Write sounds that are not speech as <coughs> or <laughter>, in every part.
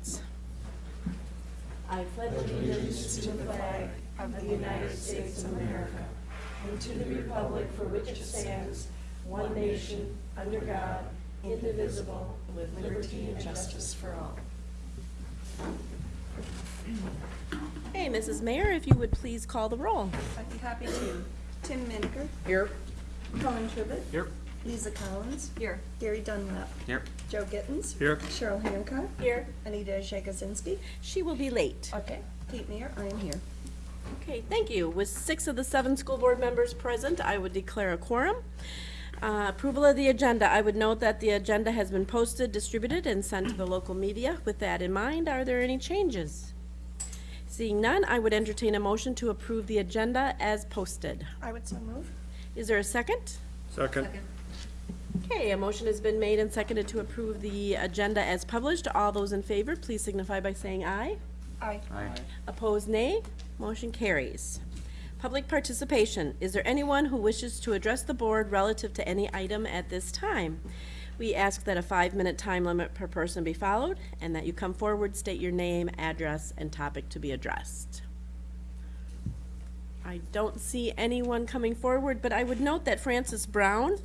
Conference. I pledge allegiance to the flag of the United States of America and to the republic for which it stands, one nation, under God, indivisible, with liberty and justice for all. Hey, Mrs. Mayor, if you would please call the roll. I'd be happy to. Tim Miniker. Here. Colin Tribbett. Here. Lisa Collins. Here. Gary Dunlap. Here. Joe Gittens. Here. Cheryl Hancock. Here. Anita Shegozinski. She will be late. Okay. Kate Mayer, I am here. Okay, thank you. With six of the seven school board members present, I would declare a quorum. Uh, Approval of the agenda. I would note that the agenda has been posted, distributed, and sent to the local media. With that in mind, are there any changes? Seeing none, I would entertain a motion to approve the agenda as posted. I would so move. Is there a second? Second. Okay, a motion has been made and seconded to approve the agenda as published. All those in favor, please signify by saying aye. Aye. Aye. Opposed, nay. Motion carries. Public participation. Is there anyone who wishes to address the board relative to any item at this time? We ask that a five-minute time limit per person be followed, and that you come forward, state your name, address, and topic to be addressed. I don't see anyone coming forward, but I would note that Francis Brown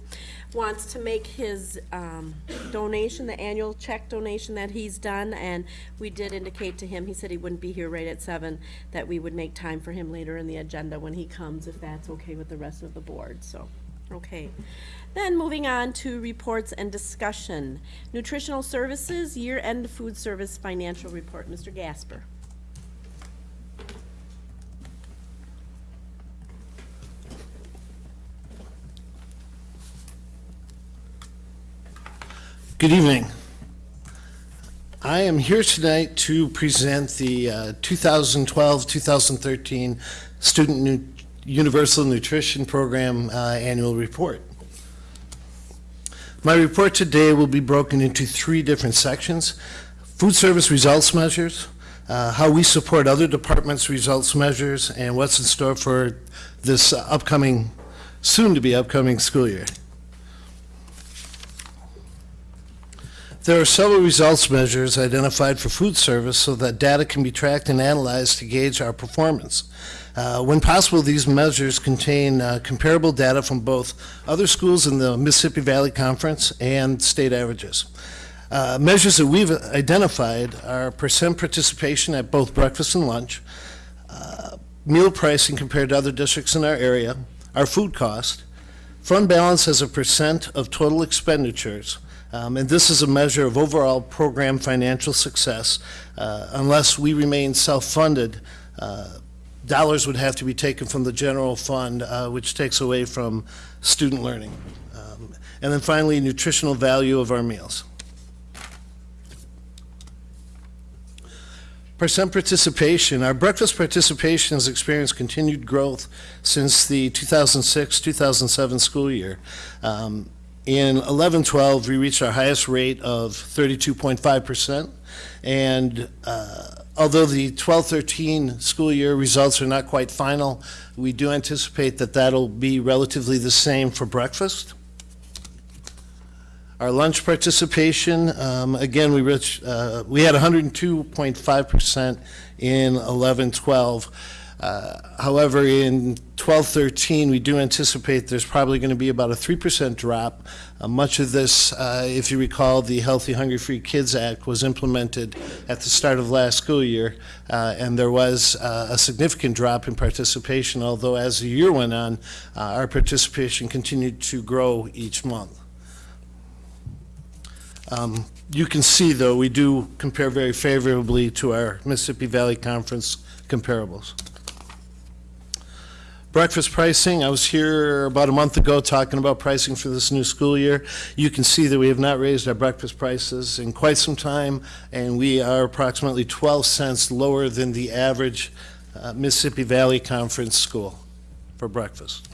wants to make his um, donation, the annual check donation that he's done, and we did indicate to him, he said he wouldn't be here right at seven, that we would make time for him later in the agenda when he comes, if that's okay with the rest of the board, so, okay. Then moving on to reports and discussion. Nutritional Services, Year-End Food Service Financial Report, Mr. Gasper. Good evening. I am here tonight to present the 2012-2013 Student Nu- Universal Nutrition Program uh, Annual Report. My report today will be broken into three different sections. Food service results measures, uh, how we support other departments' results measures, and what's in store for this upcoming, soon-to-be upcoming school year. There are several results measures identified for food service so that data can be tracked and analyzed to gauge our performance. Uh, When possible, these measures contain uh, comparable data from both other schools in the Mississippi Valley Conference and state averages. Uh, Measures that we've identified are percent participation at both breakfast and lunch, uh, meal pricing compared to other districts in our area, our food cost, fund balance as a percent of total expenditures, um, And this is a measure of overall program financial success. Uh, Unless we remain self-funded, uh, dollars would have to be taken from the general fund, uh, which takes away from student learning. Um, And then finally, nutritional value of our meals. Percent participation, our breakfast participation has experienced continued growth since the 2006-2007 school year. Um, in 11-12, we reached our highest rate of 32.5%. And uh, although the 12-13 school year results are not quite final, we do anticipate that that'll be relatively the same for breakfast. Our lunch participation, um, again, we reached, uh, we had 102.5% in 11-12. Uh, However, in 12-13, we do anticipate there's probably going to be about a 3% drop. Uh, Much of this, uh, if you recall, the Healthy Hunger Free Kids Act was implemented at the start of last school year, uh, and there was uh, a significant drop in participation, although as the year went on, our participation continued to grow each month. Um, You can see, though, we do compare very favorably to our Mississippi Valley Conference comparables. Breakfast pricing, I was here about a month ago talking about pricing for this new school year. You can see that we have not raised our breakfast prices in quite some time, and we are approximately 12 cents lower than the average uh, Mississippi Valley Conference school for breakfast.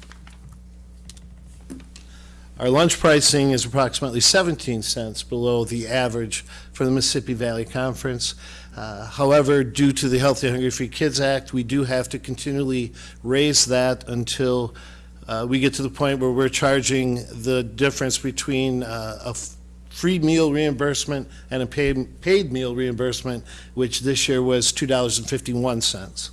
Our lunch pricing is approximately 17 cents below the average for the Mississippi Valley Conference. Uh, However, due to the Healthy Hunger Free Kids Act, we do have to continually raise that until uh, we get to the point where we're charging the difference between uh, a free meal reimbursement and a paid, paid meal reimbursement, which this year was $2.51.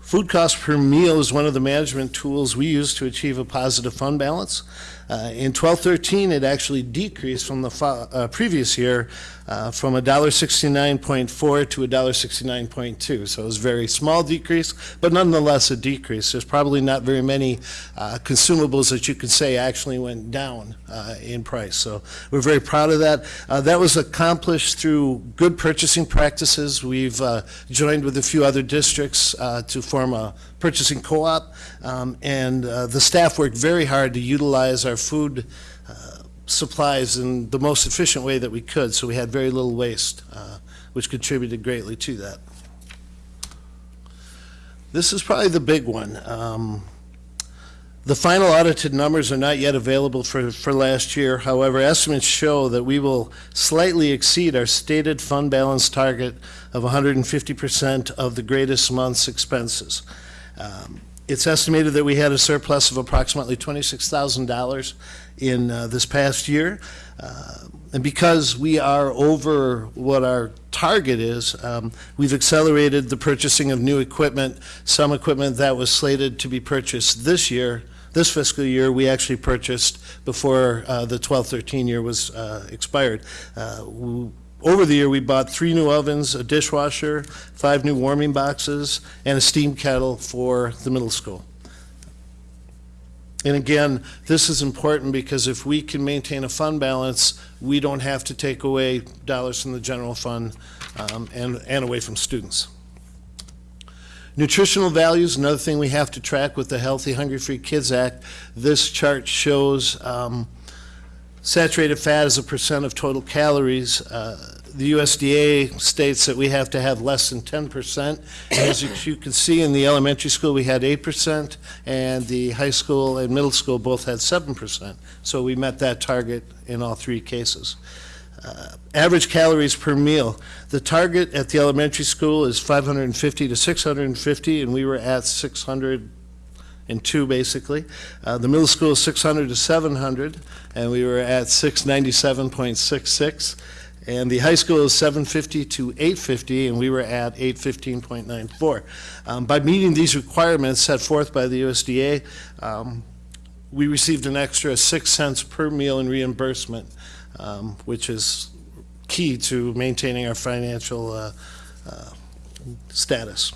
Food cost per meal is one of the management tools we use to achieve a positive fund balance. Uh, In 1213, it actually decreased from the uh, previous year uh, from $1.69.4 to $1.69.2. So it was a very small decrease, but nonetheless a decrease. There's probably not very many uh, consumables that you could say actually went down uh, in price. So we're very proud of that. Uh, That was accomplished through good purchasing practices. We've uh, joined with a few other districts uh, to form a purchasing co-op, um, and the staff worked very hard to utilize our food supplies in the most efficient way that we could, so we had very little waste, uh, which contributed greatly to that. This is probably the big one. Um, The final audited numbers are not yet available for, for last year. However, estimates show that we will slightly exceed our stated fund balance target of 150% of the greatest month's expenses. Um, It's estimated that we had a surplus of approximately $26,000 in uh, this past year. Uh, And because we are over what our target is, um, we've accelerated the purchasing of new equipment. Some equipment that was slated to be purchased this year, this fiscal year, we actually purchased before uh, the 12-13 year was uh, expired. Uh, w- Over the year, we bought three new ovens, a dishwasher, five new warming boxes, and a steam kettle for the middle school. And again, this is important because if we can maintain a fund balance, we don't have to take away dollars from the general fund um, and, and away from students. Nutritional values, another thing we have to track with the Healthy Hunger Free Kids Act. This chart shows um, saturated fat as a percent of total calories. Uh, The USDA states that we have to have less than 10%. As you- you can see in the elementary school, we had 8%, and the high school and middle school both had 7%. So we met that target in all three cases. Uh, Average calories per meal. The target at the elementary school is 550 to 650, and we were at 602, basically. Uh, The middle school is 600 to 700, and we were at 697.66. And the high school is 750 to 850, and we were at 815.94. Um, By meeting these requirements set forth by the USDA, um, we received an extra 6 cents per meal in reimbursement, um, which is key to maintaining our financial uh, uh, status.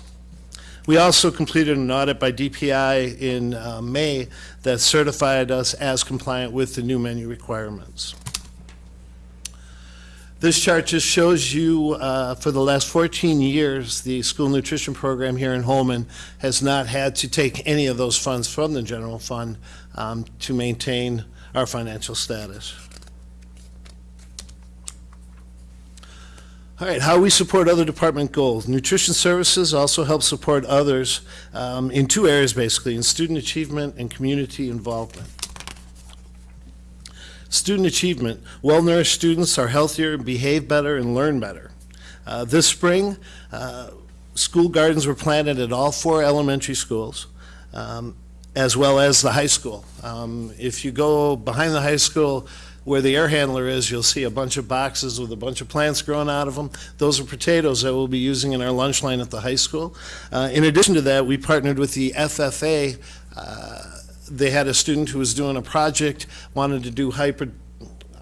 We also completed an audit by DPI in uh, May that certified us as compliant with the new menu requirements. This chart just shows you, uh, for the last 14 years, the school nutrition program here in Holmen has not had to take any of those funds from the general fund um, to maintain our financial status. All right, how we support other department goals. Nutrition services also help support others um, in two areas, basically, in student achievement and community involvement. Student achievement. Well-nourished students are healthier, behave better, and learn better. Uh, This spring, uh, school gardens were planted at all four elementary schools, um, as well as the high school. Um, If you go behind the high school where the air handler is, you'll see a bunch of boxes with a bunch of plants growing out of them. Those are potatoes that we'll be using in our lunch line at the high school. Uh, In addition to that, we partnered with the FFA. uh, They had a student who was doing a project, wanted to do hyper,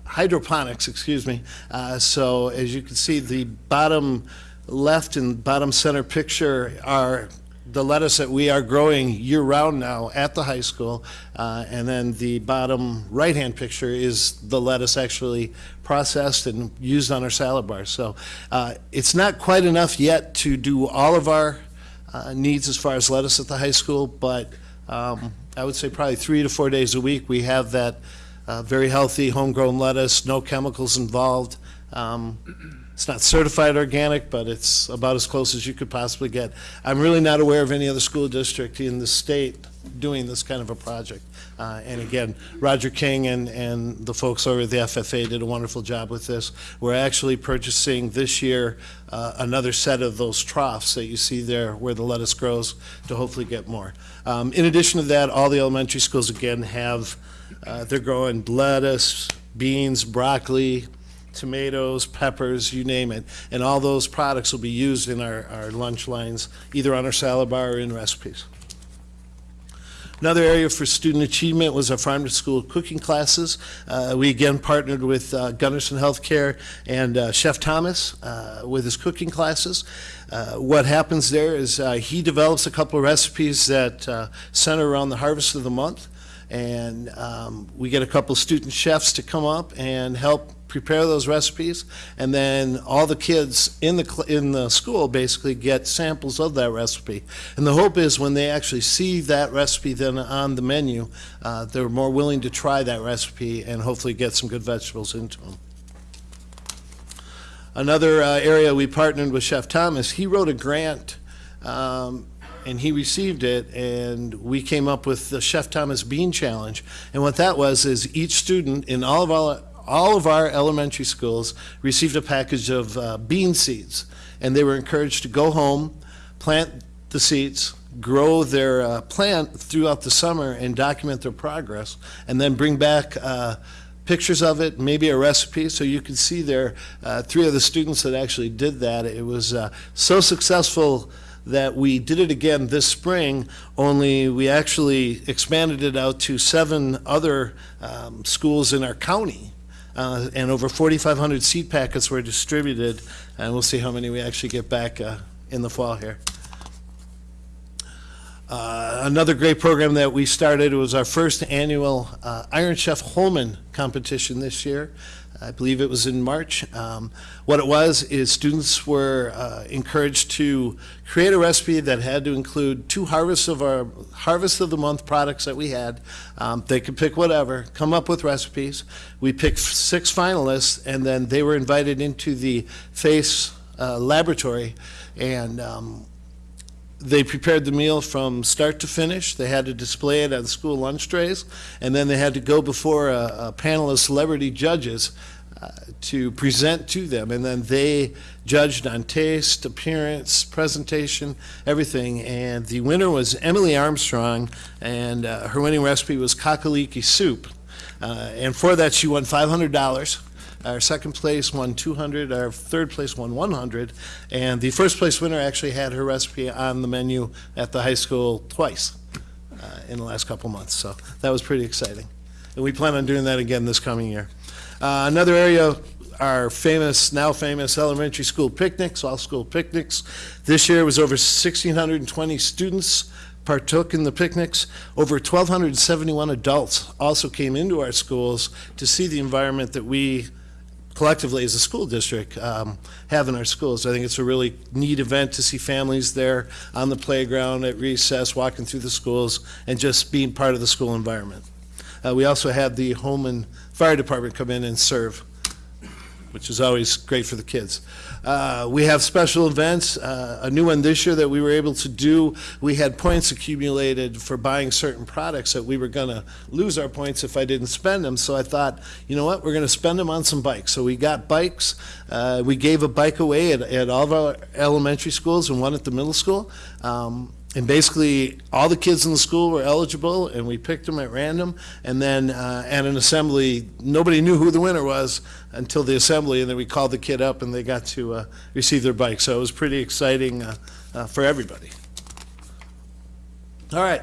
hydroponics, excuse me. Uh, So as you can see, the bottom left and bottom center picture are the lettuce that we are growing year-round now at the high school. Uh, And then the bottom right-hand picture is the lettuce actually processed and used on our salad bar. So uh, it's not quite enough yet to do all of our uh, needs as far as lettuce at the high school, but um, I would say probably three to four days a week, we have that uh, very healthy homegrown lettuce, no chemicals involved. Um, It's not certified organic, but it's about as close as you could possibly get. I'm really not aware of any other school district in the state doing this kind of a project. Uh, And again, Roger King and, and the folks over at the FFA did a wonderful job with this. We're actually purchasing this year uh, another set of those troughs that you see there where the lettuce grows to hopefully get more. Um, In addition to that, all the elementary schools again have, uh, they're growing lettuce, beans, broccoli, tomatoes, peppers, you name it. And all those products will be used in our, our lunch lines, either on our salad bar or in recipes. Another area for student achievement was our farm to school cooking classes. Uh, we again partnered with uh, Gundersen Healthcare and uh, Chef Thomas uh, with his cooking classes. Uh, what happens there is uh, he develops a couple of recipes that center around the harvest of the month. And um, we get a couple of student chefs to come up and help prepare those recipes. And then all the kids in the, in the school basically get samples of that recipe. And the hope is when they actually see that recipe then on the menu, uh, they're more willing to try that recipe and hopefully get some good vegetables into them. Another uh, area we partnered with Chef Thomas, he wrote a grant um, and he received it, and we came up with the Chef Thomas Bean Challenge. And what that was is each student in all of our all of our elementary schools received a package of uh, bean seeds, and they were encouraged to go home, plant the seeds, grow their uh, plant throughout the summer, and document their progress, and then bring back. Uh, pictures of it, maybe a recipe, so you can see there, uh, three of the students that actually did that. It was uh, so successful that we did it again this spring, only we actually expanded it out to seven other um, schools in our county. Uh, and over 4,500 seed packets were distributed, and we'll see how many we actually get back uh, in the fall here. Uh, another great program that we started was our first annual uh, Iron Chef Holmen competition this year. I believe it was in March. Um, what it was is students were uh, encouraged to create a recipe that had to include two harvests of our harvest of the month products that we had. Um, they could pick whatever, come up with recipes. We picked six finalists, and then they were invited into the FACE uh, laboratory, and um, they prepared the meal from start to finish. They had to display it on school lunch trays, and then they had to go before a, a panel of celebrity judges to present to them. And then they judged on taste, appearance, presentation, everything. And the winner was Emily Armstrong, and uh, her winning recipe was kakaliki soup. Uh, and for that, she won $500. Our second place won 200, our third place won 100, and the first place winner actually had her recipe on the menu at the high school twice uh, in the last couple months, so that was pretty exciting. And we plan on doing that again this coming year. Uh, Another area, our famous, now famous elementary school picnics, all-school picnics. This year was over 1,620 students partook in the picnics. Over 1,271 adults also came into our schools to see the environment that we collectively as a school district um, have in our schools. I think it's a really neat event to see families there on the playground at recess, walking through the schools, and just being part of the school environment. Uh, we also had the Holmen fire department come in and serve, which is always great for the kids. Uh, we have special events, uh, a new one this year that we were able to do. We had points accumulated for buying certain products that we were going to lose our points if I didn't spend them. So I thought, you know what, we're going to spend them on some bikes. So we got bikes. Uh, we gave a bike away at, at all of our elementary schools and one at the middle school. Um, and basically, all the kids in the school were eligible, and we picked them at random. And then uh, at an assembly, nobody knew who the winner was until the assembly, and then we called the kid up, and they got to uh, receive their bike. So it was pretty exciting uh, uh, for everybody. All right.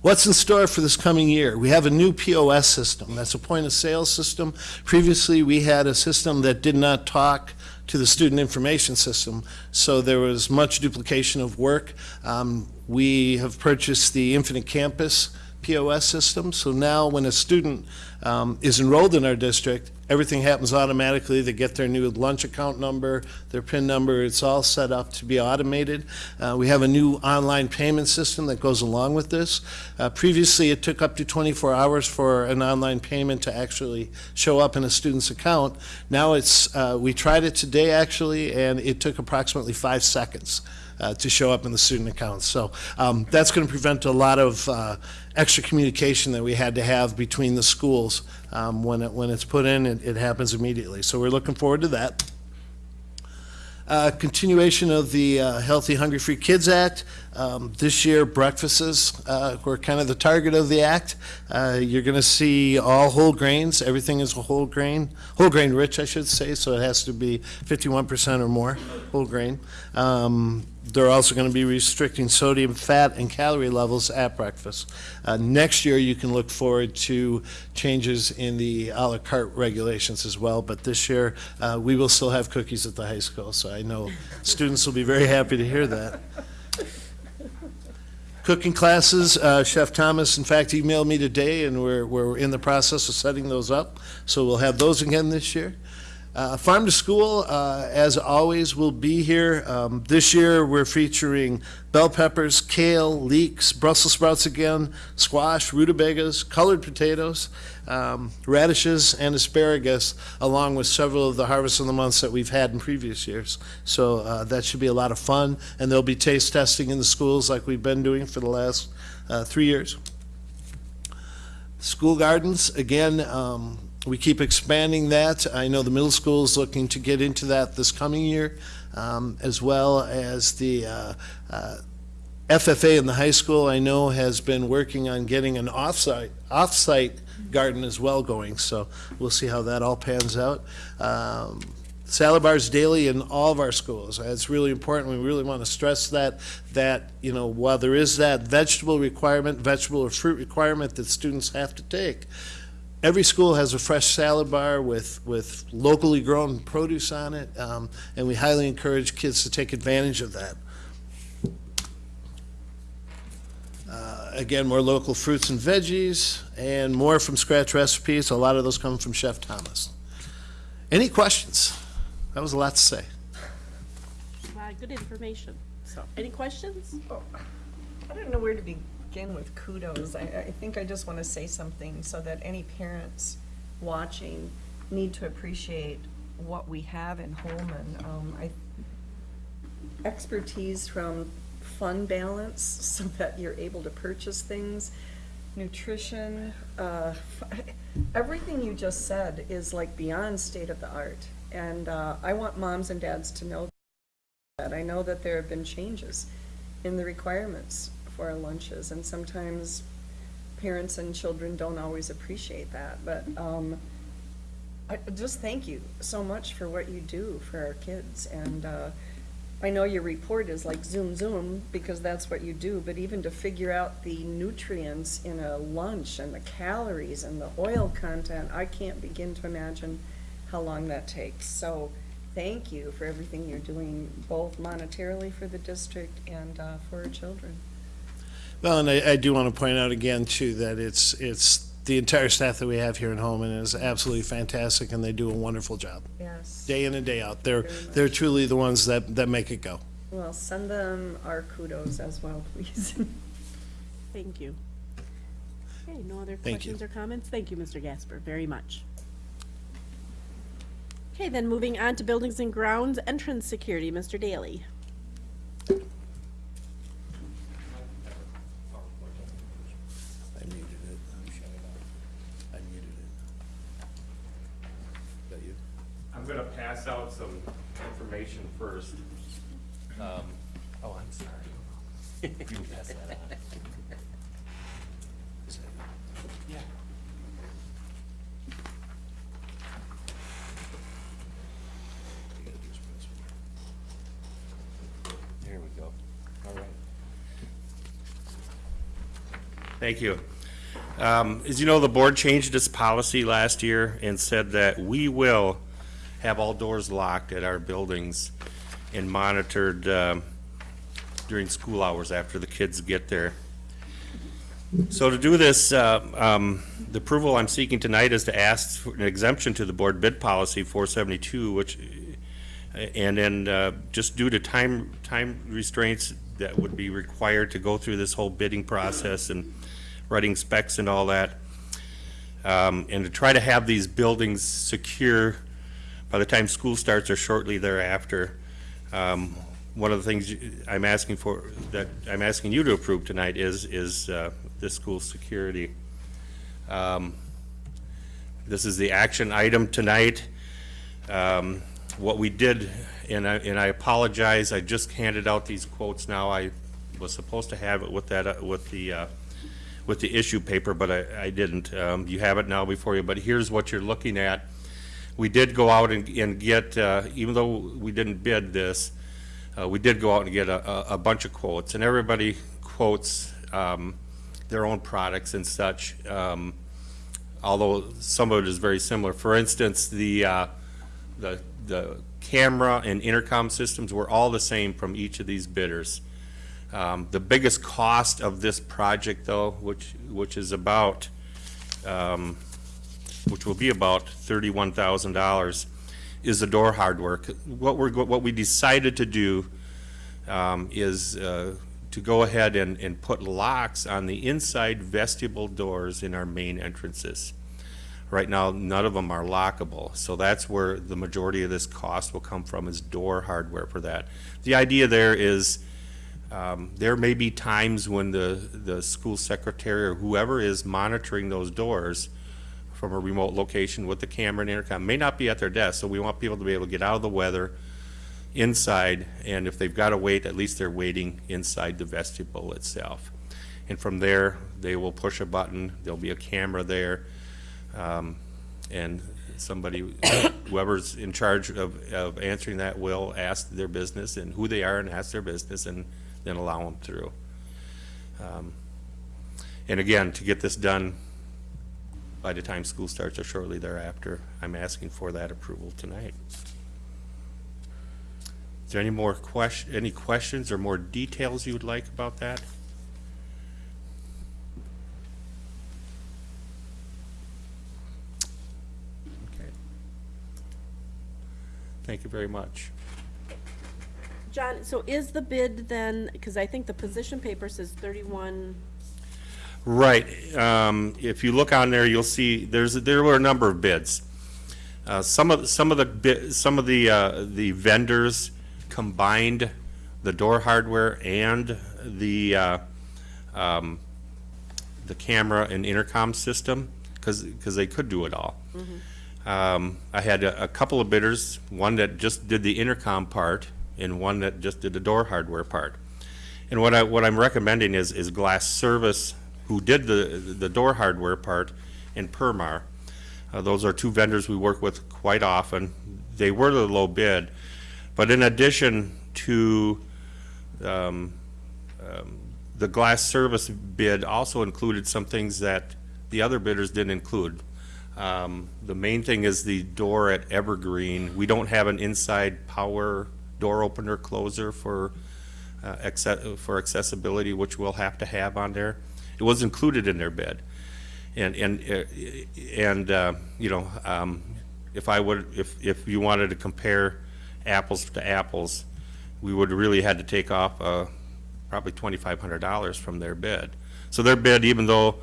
What's in store for this coming year? We have a new POS system. That's a point of sale system. Previously, we had a system that did not talk to the student information system, so there was much duplication of work. Um, we have purchased the Infinite Campus POS system, so now when a student um, is enrolled in our district, everything happens automatically. They get their new lunch account number, their PIN number, it's all set up to be automated. Uh, we have a new online payment system that goes along with this. Uh, previously, it took up to 24 hours for an online payment to actually show up in a student's account. Now it's, uh, we tried it today actually, and it took approximately five seconds. Uh, to show up in the student accounts. So um, that's going to prevent a lot of uh, extra communication that we had to have between the schools. Um, When it, when it's put in, it, it happens immediately. So we're looking forward to that. Uh, Continuation of the uh, Healthy Hunger Free Kids Act. Um, This year, breakfasts uh, were kind of the target of the act. Uh, You're going to see all whole grains, everything is whole grain, whole grain rich, I should say, so it has to be 51% or more whole grain. Um, They're also going to be restricting sodium, fat, and calorie levels at breakfast. Uh, Next year, you can look forward to changes in the à la carte regulations as well, but this year, uh, we will still have cookies at the high school, so I know students will be very happy to hear that. Cooking classes, uh, Chef Thomas, in fact, emailed me today, and we're, we're in the process of setting those up, so we'll have those again this year. Uh, Farm to School, uh, as always, will be here. Um, This year, we're featuring bell peppers, kale, leeks, Brussels sprouts again, squash, rutabagas, colored potatoes, um, radishes, and asparagus, along with several of the harvests of the Months that we've had in previous years. So uh, that should be a lot of fun, and there'll be taste testing in the schools like we've been doing for the last uh, three years. School gardens, again, um, we keep expanding that. I know the middle school is looking to get into that this coming year, um, as well as the uh, uh, FFA in the high school, I know, has been working on getting an off-site, off-site garden as well going, so we'll see how that all pans out. Um, Salad bars daily in all of our schools. It's really important. We really want to stress that, that, you know, while there is that vegetable requirement, vegetable or fruit requirement that students have to take, every school has a fresh salad bar with, with locally grown produce on it, um, and we highly encourage kids to take advantage of that. Uh, Again, more local fruits and veggies, and more from scratch recipes. A lot of those come from Chef Thomas. Any questions? That was a lot to say. Uh, Good information. So, any questions? I don't know where to begin with kudos. I, I think I just want to say something so that any parents watching need to appreciate what we have in Holmen. Um, I, expertise from fund balance <laughs> so that you're able to purchase things, nutrition, uh, <laughs> everything you just said is like beyond state of the art. And, uh, I want moms and dads to know that. I know that there have been changes in the requirements for our lunches, and sometimes parents and children don't always appreciate that, but, um, I, just thank you so much for what you do for our kids, and, uh, I know your report is like zoom, zoom, because that's what you do, but even to figure out the nutrients in a lunch and the calories and the oil content, I can't begin to imagine how long that takes. So, thank you for everything you're doing, both monetarily for the district and, uh, for our children. Well, and I, I do want to point out again, too, that it's, it's, the entire staff that we have here in Holmen is absolutely fantastic, and they do a wonderful job, Yes. day in and day out. They're, Very much. they're truly the ones that, that make it go. Well, send them our kudos as well, please. <laughs> Thank you. Okay, no other Thank you. questions or comments? Thank you, Mr. Gasper, very much. Okay, then moving on to Buildings and Grounds, Entrance Security, Mr. Daly. I muted it. I muted it. Is that you? I'm gonna pass out some information first. Um, Oh, I'm sorry. You can pass that on. Is that you? Yeah. You gotta do is press one. There we go. All right. Thank you. Um, As you know, the board changed its policy last year and said that we will have all doors locked at our buildings and monitored um, during school hours after the kids get there. So to do this, uh, um, the approval I'm seeking tonight is to ask for an exemption to the board bid policy 472, which, and then uh, just due to time, time restraints that would be required to go through this whole bidding process and writing specs and all that, um, and to try to have these buildings secure by the time school starts or shortly thereafter, um, one of the things I'm asking for, that I'm asking you to approve tonight is, is uh, the school security. Um, This is the action item tonight. Um, What we did, and I, and I apologize, I just handed out these quotes now. I was supposed to have it with that, uh, with the, uh, with the issue paper, but I, I didn't. Um, You have it now before you, but here's what you're looking at. We did go out and, and get, uh, even though we didn't bid this, uh, we did go out and get a, a- bunch of quotes, and everybody quotes, um, their own products and such, um, although some of it is very similar. For instance, the, uh, the, the camera and intercom systems were all the same from each of these bidders. Um, the biggest cost of this project, though, which, which is about, um, which will be about thirty-one thousand dollars, is the door hardware. What we're, what we decided to do, um, is, uh, to go ahead and, and put locks on the inside vestibule doors in our main entrances. Right now, none of them are lockable, so that's where the majority of this cost will come from, is door hardware for that. The idea there is, um, there may be times when the, the school secretary or whoever is monitoring those doors from a remote location with the camera and intercom may not be at their desk, so we want people to be able to get out of the weather inside, and if they've got to wait, at least they're waiting inside the vestibule itself. And from there, they will push a button, there'll be a camera there, um, and somebody, <coughs> whoever's in charge of, of answering that will ask their business and who they are and ask their business and then allow them through. Um, And again, to get this done by the time school starts or shortly thereafter, I'm asking for that approval tonight. Is there any more question, any questions or more details you would like about that? Okay. Thank you very much. John, so is the bid then, because I think the position paper says thirty-one, Right, um, if you look on there, you'll see, there's, there were a number of bids. Uh, some of, some of the bid, some of the, uh, the vendors combined the door hardware and the, uh, um, the camera and intercom system, because, because they could do it all. Um, I had a, a couple of bidders, one that just did the intercom part and one that just did the door hardware part. And what I, what I'm recommending is, is Glass Service, who did the, the door hardware part, and Permar. Uh, those are two vendors we work with quite often. They were the low bid, but in addition to, um, um, the Glass Service bid also included some things that the other bidders didn't include. Um, the main thing is the door at Evergreen. We don't have an inside power door opener closer for, uh, for accessibility, which we'll have to have on there. It was included in their bid. And, and, uh, and, uh, you know, um, if I would, if, if you wanted to compare apples to apples, we would really had to take off, uh, probably twenty-five hundred dollars from their bid. So their bid, even though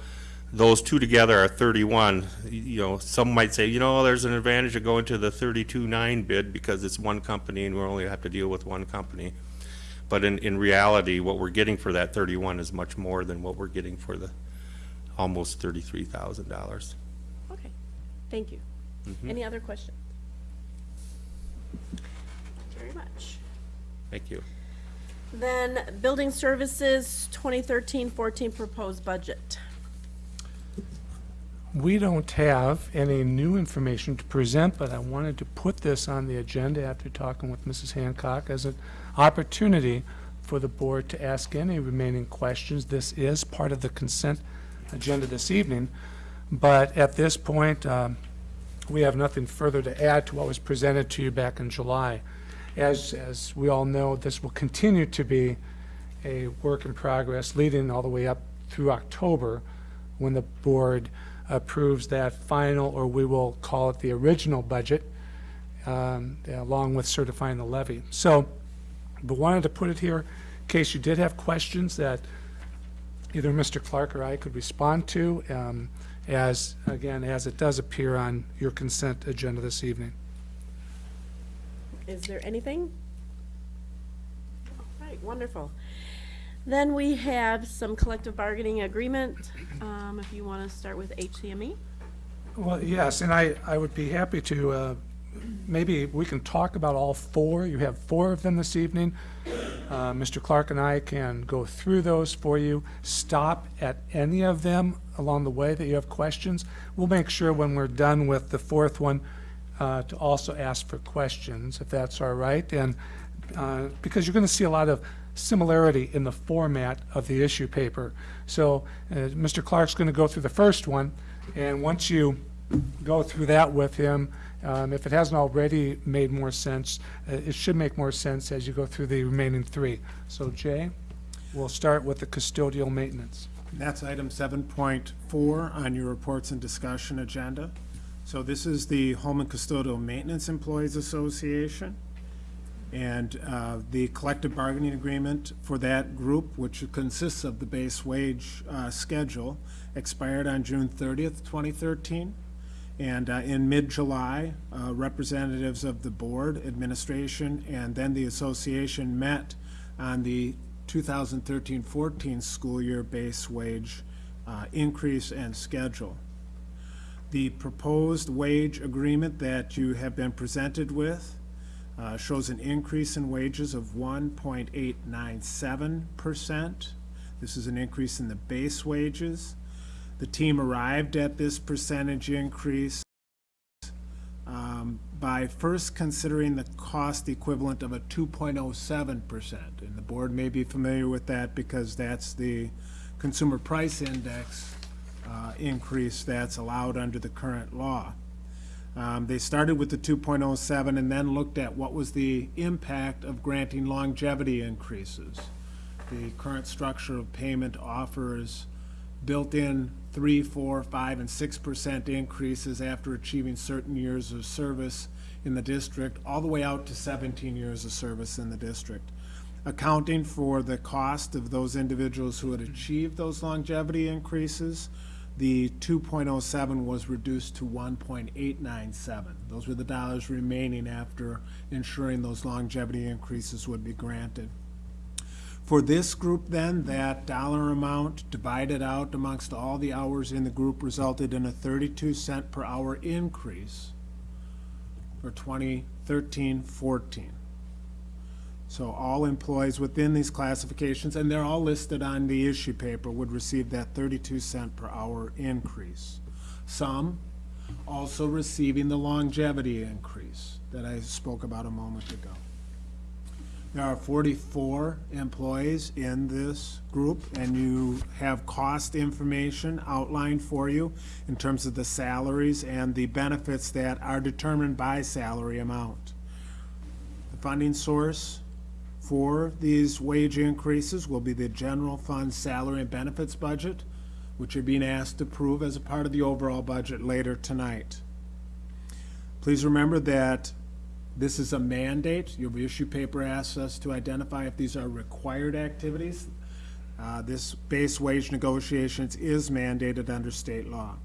those two together are thirty-one, you know, some might say, you know, there's an advantage of going to the thirty-two nine bid because it's one company and we only have to deal with one company. But in, in reality, what we're getting for that thirty-one is much more than what we're getting for the almost thirty-three thousand dollars. okay, thank you. Mm-hmm. Any other questions? Very much. Thank you. Then, building services, 2013-14 proposed budget. We don't have any new information to present, but I wanted to put this on the agenda after talking with Mrs. Hancock as an opportunity for the board to ask any remaining questions. This is part of the consent agenda this evening, but at this point, um, we have nothing further to add to what was presented to you back in July. As, as we all know, this will continue to be a work in progress leading all the way up through October, when the board approves that final, or we will call it the original budget, um, along with certifying the levy. So, but wanted to put it here in case you did have questions that either Mr. Clark or I could respond to, um, as, again, as it does appear on your consent agenda this evening. Is there anything? All right, wonderful. Then we have some collective bargaining agreement, um, if you want to start with HCME. Well, yes, and I, I would be happy to, uh, maybe we can talk about all four. You have four of them this evening. Uh, Mr. Clark and I can go through those for you. Stop at any of them along the way that you have questions. We'll make sure when we're done with the fourth one uh, to also ask for questions, if that's all right. And uh, because you're going to see a lot of similarity in the format of the issue paper. So uh, Mr. Clark's going to go through the first one, and once you go through that with him, um, if it hasn't already made more sense, uh, it should make more sense as you go through the remaining three. So Jay, we'll start with the custodial maintenance. That's item seven point four on your reports and discussion agenda. So this is the Holmen Custodial Maintenance Employees Association. And uh, the collective bargaining agreement for that group, which consists of the base wage uh, schedule, expired on June thirtieth, twenty thirteen. And uh, in mid-July, uh, representatives of the board, administration, and then the association met on the 2013-14 school year base wage uh, increase and schedule. The proposed wage agreement that you have been presented with uh, shows an increase in wages of 1.897%. This is an increase in the base wages. The team arrived at this percentage increase um, by first considering the cost equivalent of a 2.07%. And the board may be familiar with that because that's the consumer price index uh, increase that's allowed under the current law. Um, They started with the 2.07 and then looked at what was the impact of granting longevity increases. The current structure of payment offers built-in three, four, five, and six percent increases after achieving certain years of service in the district, all the way out to seventeen years of service in the district. Accounting for the cost of those individuals who had achieved those longevity increases, the two point oh seven was reduced to one point eight nine seven. Those were the dollars remaining after ensuring those longevity increases would be granted. For this group then, that dollar amount divided out amongst all the hours in the group resulted in a thirty-two cent per hour increase for 2013-14. So all employees within these classifications, and they're all listed on the issue paper, would receive that thirty-two cent per hour increase. Some also receiving the longevity increase that I spoke about a moment ago. There are forty-four employees in this group, and you have cost information outlined for you in terms of the salaries and the benefits that are determined by salary amount. The funding source for these wage increases will be the general fund salary and benefits budget, which you're being asked to approve as a part of the overall budget later tonight. Please remember that this is a mandate. Your issue paper asks us to identify if these are required activities. Uh, This base wage negotiations is mandated under state law.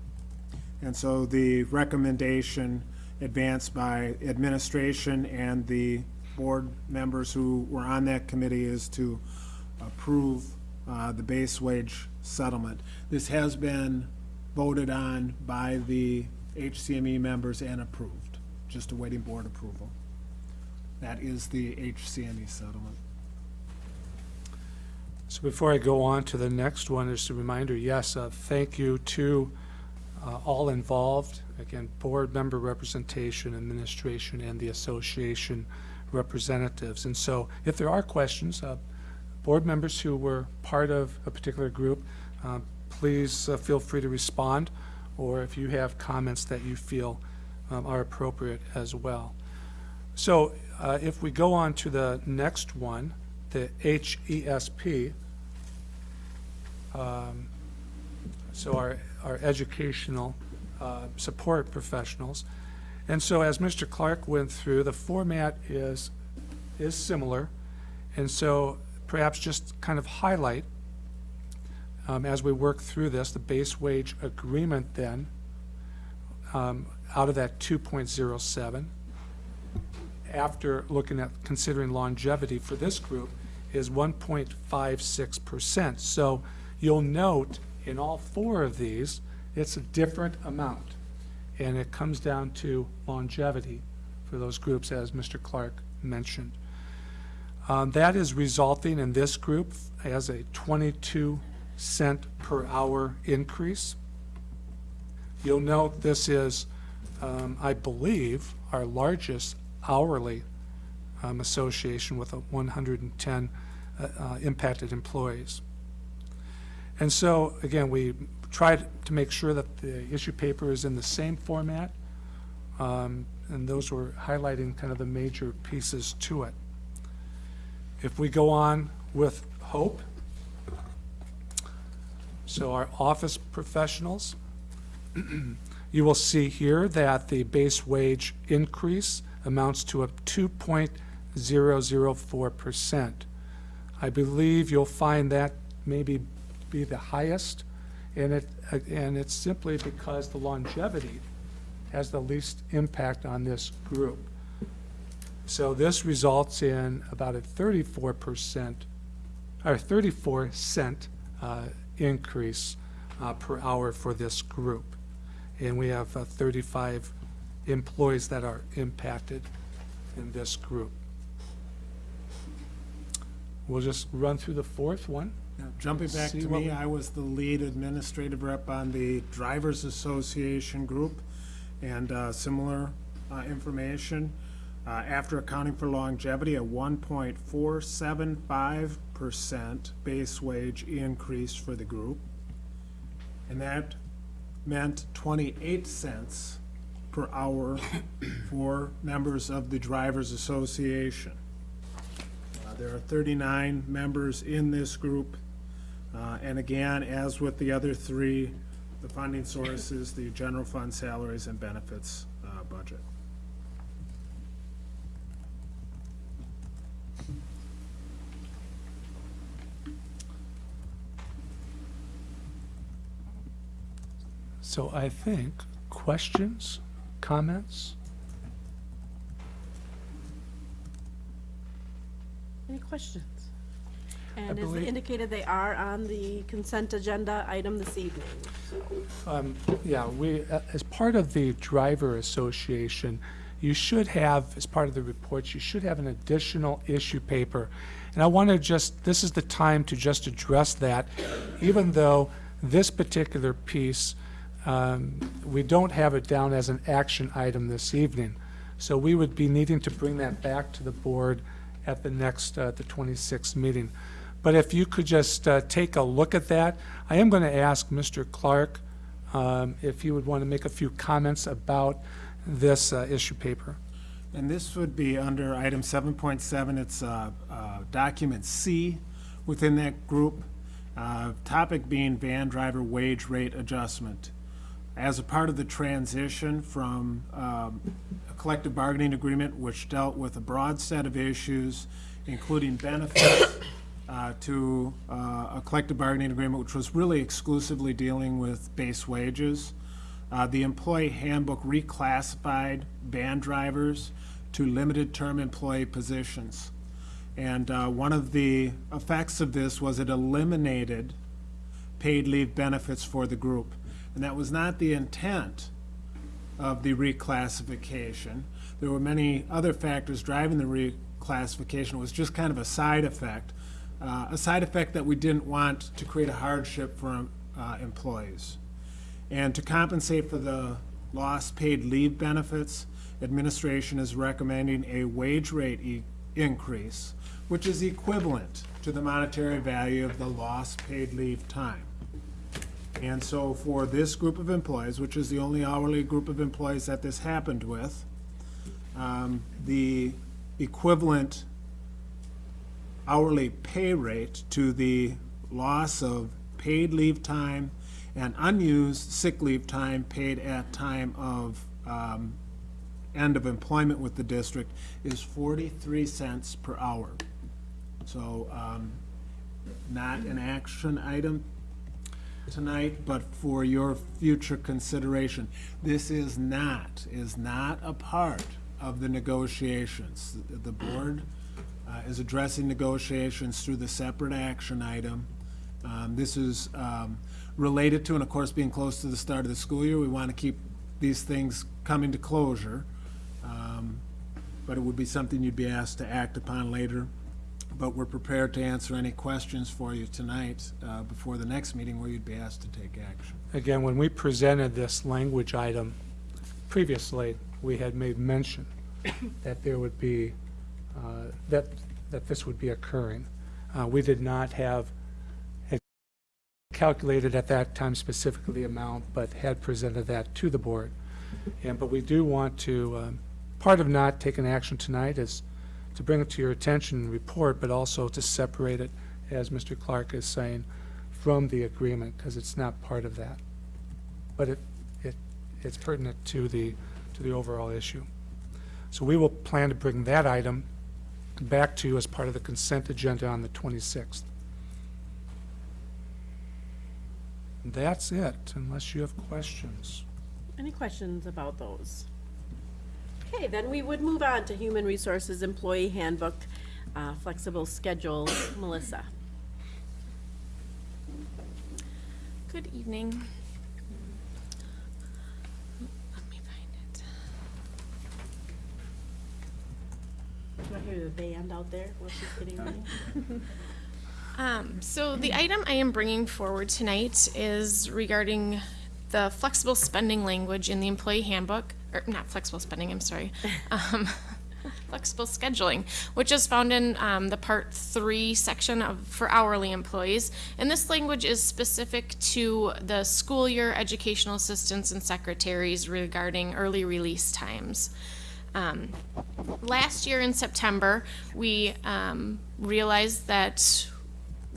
And so the recommendation advanced by administration and the board members who were on that committee is to approve uh, the base wage settlement. This has been voted on by the HCME members and approved, just awaiting board approval. That is the HCME settlement. So before I go on to the next one, just a reminder, yes, uh, thank you to uh, all involved. Again, board member representation, administration, and the association representatives. And so if there are questions, uh, board members who were part of a particular group, uh, please uh, feel free to respond, or if you have comments that you feel um, are appropriate as well. So uh, if we go on to the next one, the HESP, um, so our, our educational uh, support professionals. And so as Mr. Clark went through, the format is, is similar. And so perhaps just kind of highlight, um, as we work through this, the base wage agreement then, um, out of that 2.07 after looking at considering longevity for this group, is 1.56%. So you'll note in all four of these, it's a different amount. And it comes down to longevity for those groups, as Mr. Clark mentioned. Um, That is resulting in this group as a 22 cent per hour increase. You'll note this is, um, I believe, our largest hourly um, association with a 110 uh, uh, impacted employees. And so, again, we tried to make sure that the issue paper is in the same format, um, and those were highlighting kind of the major pieces to it. If we go on with Hope, so our office professionals, <clears throat> you will see here that the base wage increase amounts to a 2.004%. I believe you'll find that maybe be the highest, and it, and it's simply because the longevity has the least impact on this group. So this results in about a 34%, or 34 cent uh, increase uh, per hour for this group. And we have uh, 35 employees that are impacted in this group. We'll just run through the fourth one. Now, Jumping back See to me, I was the lead administrative rep on the Drivers Association group and uh, similar uh, information. Uh, After accounting for longevity, a one point four seven five percent base wage increase for the group. And that meant twenty-eight cents per hour for members of the Drivers Association. Uh, There are 39 members in this group. Uh, And again, as with the other three, the funding source is the general fund salaries and benefits uh, budget. So I think, questions, comments? Any questions? And as believe- indicated, they are on the consent agenda item this evening. Um, Yeah, we, uh, as part of the driver association, you should have, as part of the reports, you should have an additional issue paper. And I want to just, this is the time to just address that, even though this particular piece, um, we don't have it down as an action item this evening. So we would be needing to bring that back to the board at the next, uh, the 26th meeting. But if you could just uh, take a look at that, I am going to ask Mr. Clark um, if he would want to make a few comments about this uh, issue paper. And this would be under item 7.7, it's uh, uh, document C within that group. Uh, Topic being van driver wage rate adjustment. As a part of the transition from um, a collective bargaining agreement which dealt with a broad set of issues, including benefits, <coughs> uh, to uh, a collective bargaining agreement which was really exclusively dealing with base wages. Uh, The employee handbook reclassified van drivers to limited-term employee positions. And uh, one of the effects of this was it eliminated paid leave benefits for the group. And that was not the intent of the reclassification. There were many other factors driving the reclassification. It was just kind of a side effect, uh, a side effect that we didn't want to create a hardship for uh, employees. And to compensate for the lost paid leave benefits, administration is recommending a wage rate e- increase, which is equivalent to the monetary value of the lost paid leave time. And so for this group of employees, which is the only hourly group of employees that this happened with, um, the equivalent hourly pay rate to the loss of paid leave time and unused sick leave time paid at time of um, end of employment with the district is 43 cents per hour. So um, not an action item tonight, but for your future consideration. This is not, is not a part of the negotiations. The- board uh, is addressing negotiations through the separate action item. Um, This is um, related to, and of course, being close to the start of the school year, we want to keep these things coming to closure. Um, But it would be something you'd be asked to act upon later. But we're prepared to answer any questions for you tonight uh, before the next meeting where you'd be asked to take action. Again, when we presented this language item previously, we had made mention <coughs> that there would be, uh, that, that this would be occurring. Uh, We did not have calculated at that time specifically the amount, but had presented that to the board. And, but we do want to, um, part of not taking action tonight is to bring it to your attention report, but also to separate it, as Mr. Clark is saying, from the agreement, because it's not part of that. But it, it, it's pertinent to the, to the overall issue. So we will plan to bring that item back to you as part of the consent agenda on the 26th. That's it, unless you have questions. Any questions about those? Okay, then we would move on to Human Resources Employee Handbook, uh, Flexible Schedule. <coughs> Melissa? Good evening. Let me find it. Do I hear the band out there getting ready? <laughs> Um, so the item I am bringing forward tonight is regarding the flexible spending language in the employee handbook, or not flexible spending, I'm sorry. <laughs> Um, flexible scheduling, which is found in um, the part three section of for hourly employees. And this language is specific to the school year educational assistants and secretaries regarding early release times. Um, last year in September, we um, realized that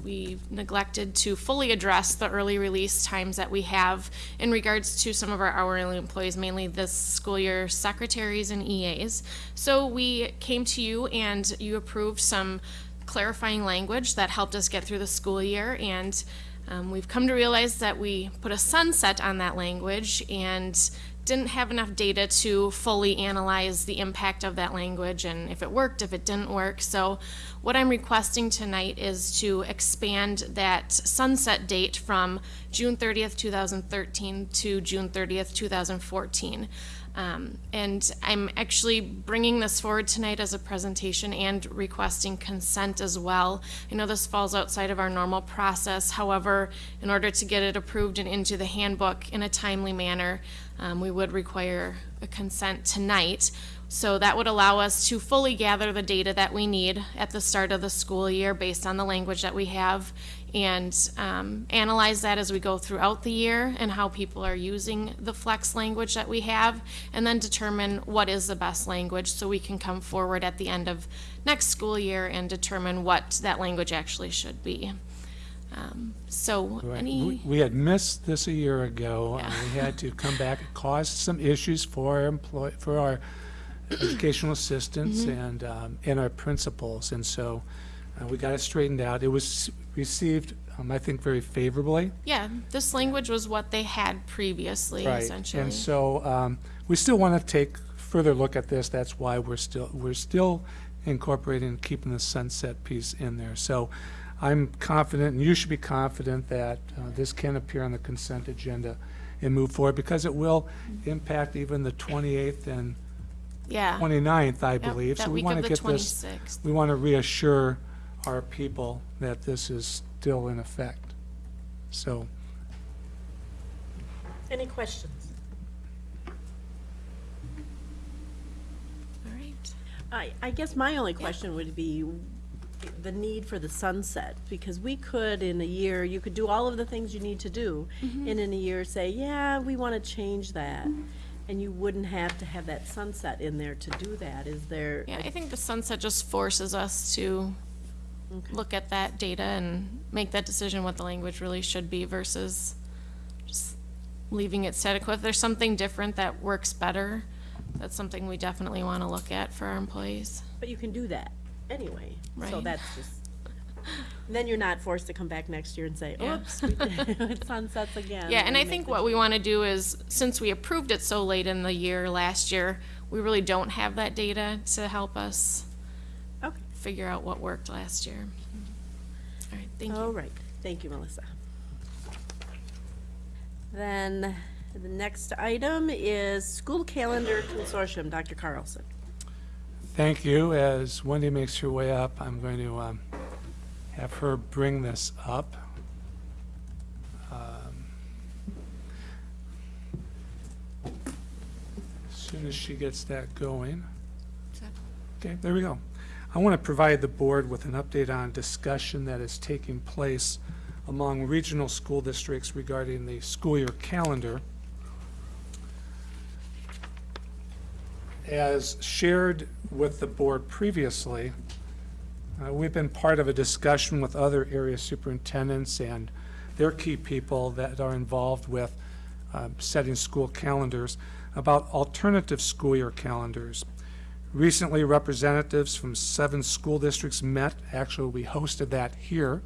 we neglected to fully address the early release times that we have in regards to some of our hourly employees, mainly this school year secretaries and EAs. So we came to you and you approved some clarifying language that helped us get through the school year and um, we've come to realize that we put a sunset on that language and didn't have enough data to fully analyze the impact of that language and if it worked, if it didn't work. So what I'm requesting tonight is to expand that sunset date from June 30th, 2013 to June 30th, 2014. Um, and I'm actually bringing this forward tonight as a presentation and requesting consent as well. I know this falls outside of our normal process. However, in order to get it approved and into the handbook in a timely manner, um, we would require a consent tonight. So that would allow us to fully gather the data that we need at the start of the school year based on the language that we have and um, analyze that as we go throughout the year and how people are using the flex language that we have and then determine what is the best language so we can come forward at the end of next school year and determine what that language actually should be. Um, so Right. any. We- We had missed this a year ago. and Yeah. We had to come back. It caused some issues for our employ, for our educational assistants Mm-hmm. and, um, and our principals. And so uh, we got it straightened out. It was received, um, I think, very favorably. Yeah, this language was what they had previously, Right. essentially. And so um, we still want to take further look at this. That's why we're still, we're still incorporating, and keeping the sunset piece in there. So I'm confident, and you should be confident, that uh, this can appear on the consent agenda and move forward, because it will impact even the 28th and yeah. 29th, I Yep, believe. that So we want to the get this, we want to reassure our people that this is still in effect. So, Any questions? All right. I, I guess my only question would be the need for the sunset, because we could, in a year, you could do all of the things you need to do, Mm-hmm. and in a year say, yeah, we want to change that, and you wouldn't have to have that sunset in there to do that, is there? Yeah, I think the sunset just forces us to look at that data and make that decision what the language really should be versus just leaving it static. If there's something different that works better, that's something we definitely want to look at for our employees. But you can do that anyway, so Right. that's just, <laughs> then you're not forced to come back next year and say, Yeah. oops, we did- it <laughs> sunsets again. Yeah, and I think what we want to do is, since we approved it so late in the year last year, we really don't have that data to help us Okay, figure out what worked last year. All right, thank All you. right, thank you, Melissa. Then, the next item is School Calendar Consortium, Dr. Carlson. Thank you. As Wendy makes her way up, I'm going to um, have her bring this up. Um, As soon as she gets that going. Okay, there we go. I want to provide the board with an update on discussion that is taking place among regional school districts regarding the school year calendar. As shared with the board previously, uh, we've been part of a discussion with other area superintendents and their key people that are involved with um, setting school calendars about alternative school year calendars. Recently, representatives from seven school districts met, actually, we hosted that here,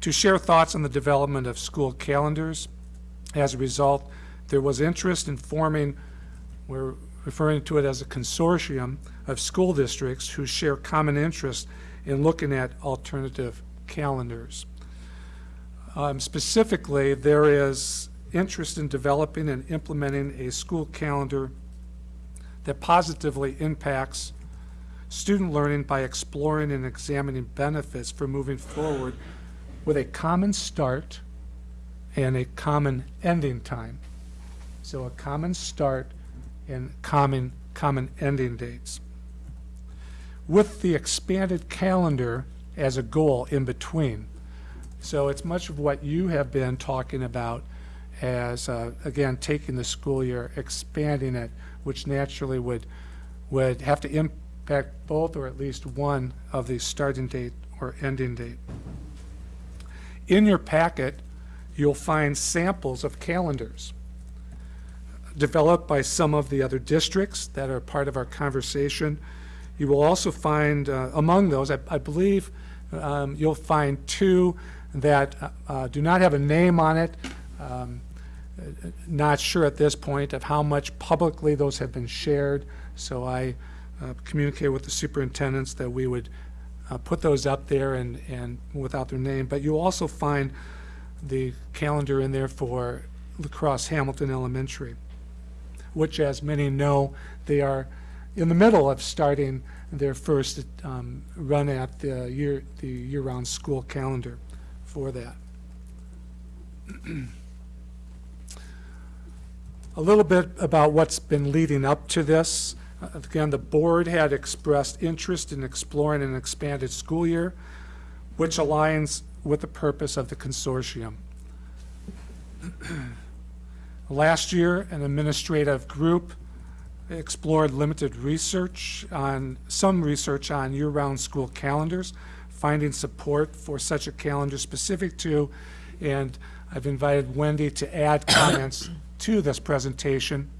to share thoughts on the development of school calendars. As a result, there was interest in forming we're referring to it as a consortium of school districts who share common interest in looking at alternative calendars. Um, Specifically, there is interest in developing and implementing a school calendar that positively impacts student learning by exploring and examining benefits for moving forward with a common start and a common ending time. So a common start and common, common ending dates. With the expanded calendar as a goal in between. So it's much of what you have been talking about as, uh, again, taking the school year, expanding it, which naturally would, would have to impact both or at least one of the starting date or ending date. In your packet, you'll find samples of calendars developed by some of the other districts that are part of our conversation. You will also find, uh, among those, I, I believe um, you'll find two that uh, uh, do not have a name on it. Um, uh, Not sure at this point of how much publicly those have been shared, so I uh, communicated with the superintendents that we would uh, put those up there and, and without their name. But you'll also find the calendar in there for La Crosse Hamilton Elementary which, as many know, they are in the middle of starting their first um, run at the year, the year-round school calendar for that. A little bit about what's been leading up to this. Uh, Again, the board had expressed interest in exploring an expanded school year, which aligns with the purpose of the consortium. <clears throat> Last year, an administrative group explored limited research on, some research on year-round school calendars, finding support for such a calendar specific to, and I've invited Wendy to add <coughs> comments to this presentation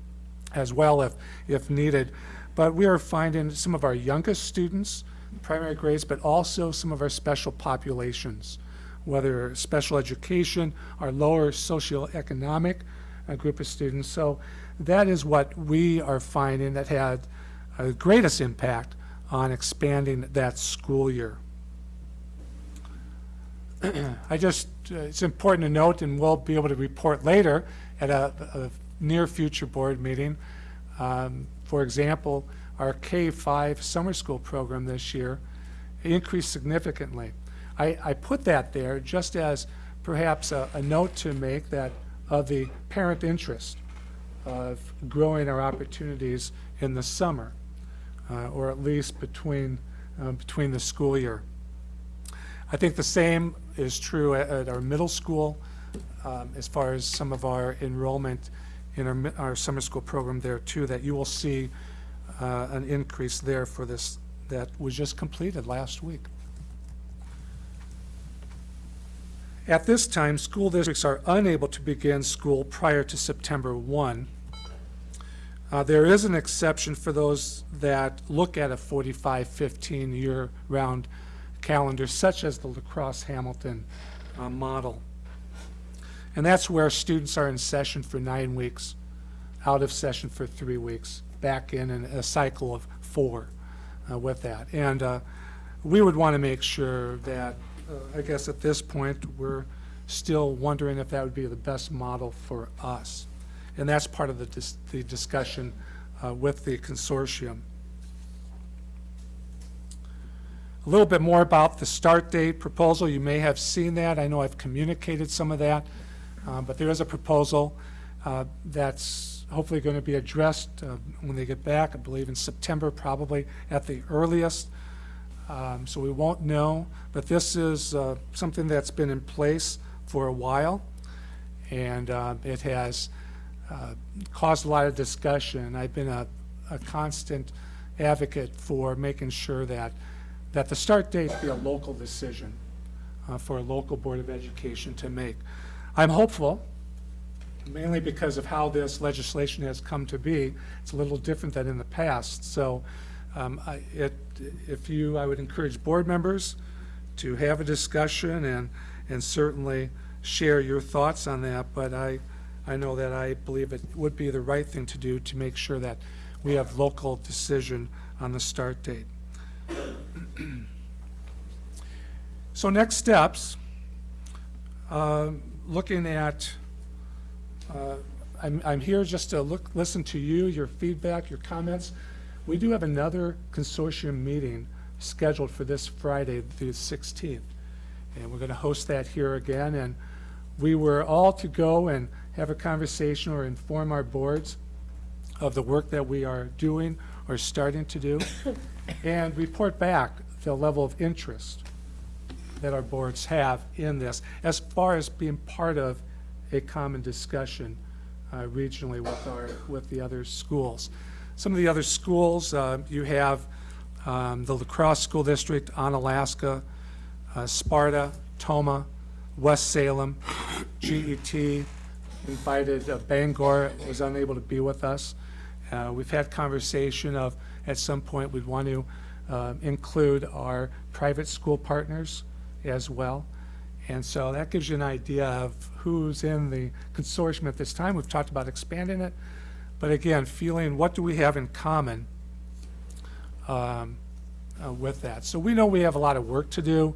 as well if, if needed. But we are finding some of our youngest students, primary grades, but also some of our special populations, whether special education, our lower socioeconomic a group of students. So that is what we are finding that had a greatest impact on expanding that school year. <clears throat> I just, uh, it's important to note, and we'll be able to report later at a, a near future board meeting. Um, for example, our K-5 summer school program this year increased significantly. I, I put that there just as perhaps a, a note to make that of the parent interest of growing our opportunities in the summer, uh, or at least between, uh, between the school year. I think the same is true at, at our middle school um, as far as some of our enrollment in our, our summer school program there too, that you will see uh, an increase there for this, that was just completed last week. At this time, school districts are unable to begin school prior to September 1. Uh, There is an exception for those that look at a 45-15 year-round calendar, such as the La Crosse Hamilton uh, model. And that's where students are in session for nine weeks, out of session for three weeks, back in in a cycle of four. uh, with that. And uh, we would want to make sure that, uh, I guess at this point, we're still wondering if that would be the best model for us. And that's part of the, dis- the discussion uh, with the consortium. A little bit more about the start date proposal. You may have seen that. I know I've communicated some of that. uh, But there is a proposal uh, that's hopefully going to be addressed uh, when they get back, I believe in September probably at the earliest. Um, So we won't know, but this is uh, something that's been in place for a while. And uh, it has uh, caused a lot of discussion. I've been a, a constant advocate for making sure that, that the start date be a local decision uh, for a local Board of Education to make. I'm hopeful, mainly because of how this legislation has come to be. It's a little different than in the past. So um, I- it, if you, I would encourage board members to have a discussion and, and certainly share your thoughts on that. But I, I know that I believe it would be the right thing to do to make sure that we have local decision on the start date. <clears throat> So next steps, um, looking at, uh, I'm, I'm here just to look, listen to you, your feedback, your comments. We do have another consortium meeting scheduled for this Friday, the 16th. And we're going to host that here again. And we were all to go and have a conversation or inform our boards of the work that we are doing or starting to do, <coughs> and report back the level of interest that our boards have in this, as far as being part of a common discussion uh, regionally with our, with the other schools. Some of the other schools, uh, you have um, the La Crosse School District, Onalaska, uh, Sparta, Tomah, West Salem, GET, invited uh, Bangor, was unable to be with us. Uh, We've had conversation of, at some point, we'd want to uh, include our private school partners as well. And so that gives you an idea of who's in the consortium at this time. We've talked about expanding it, but again, feeling what do we have in common um, uh, with that. So we know we have a lot of work to do.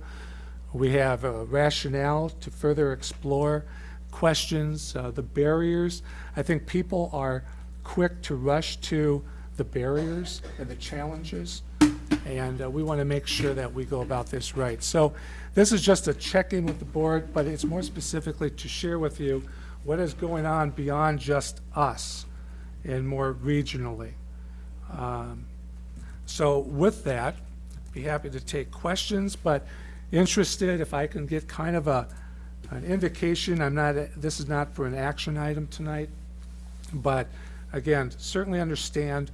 We have a rationale to further explore questions, uh, the barriers. I think people are quick to rush to the barriers and the challenges, and uh, we want to make sure that we go about this right. So this is just a check-in with the board, but it's more specifically to share with you what is going on beyond just us and more regionally. Um, So with that, be happy to take questions, but interested, if I can get kind of a, an indication, I'm not, this is not for an action item tonight, but again, certainly understand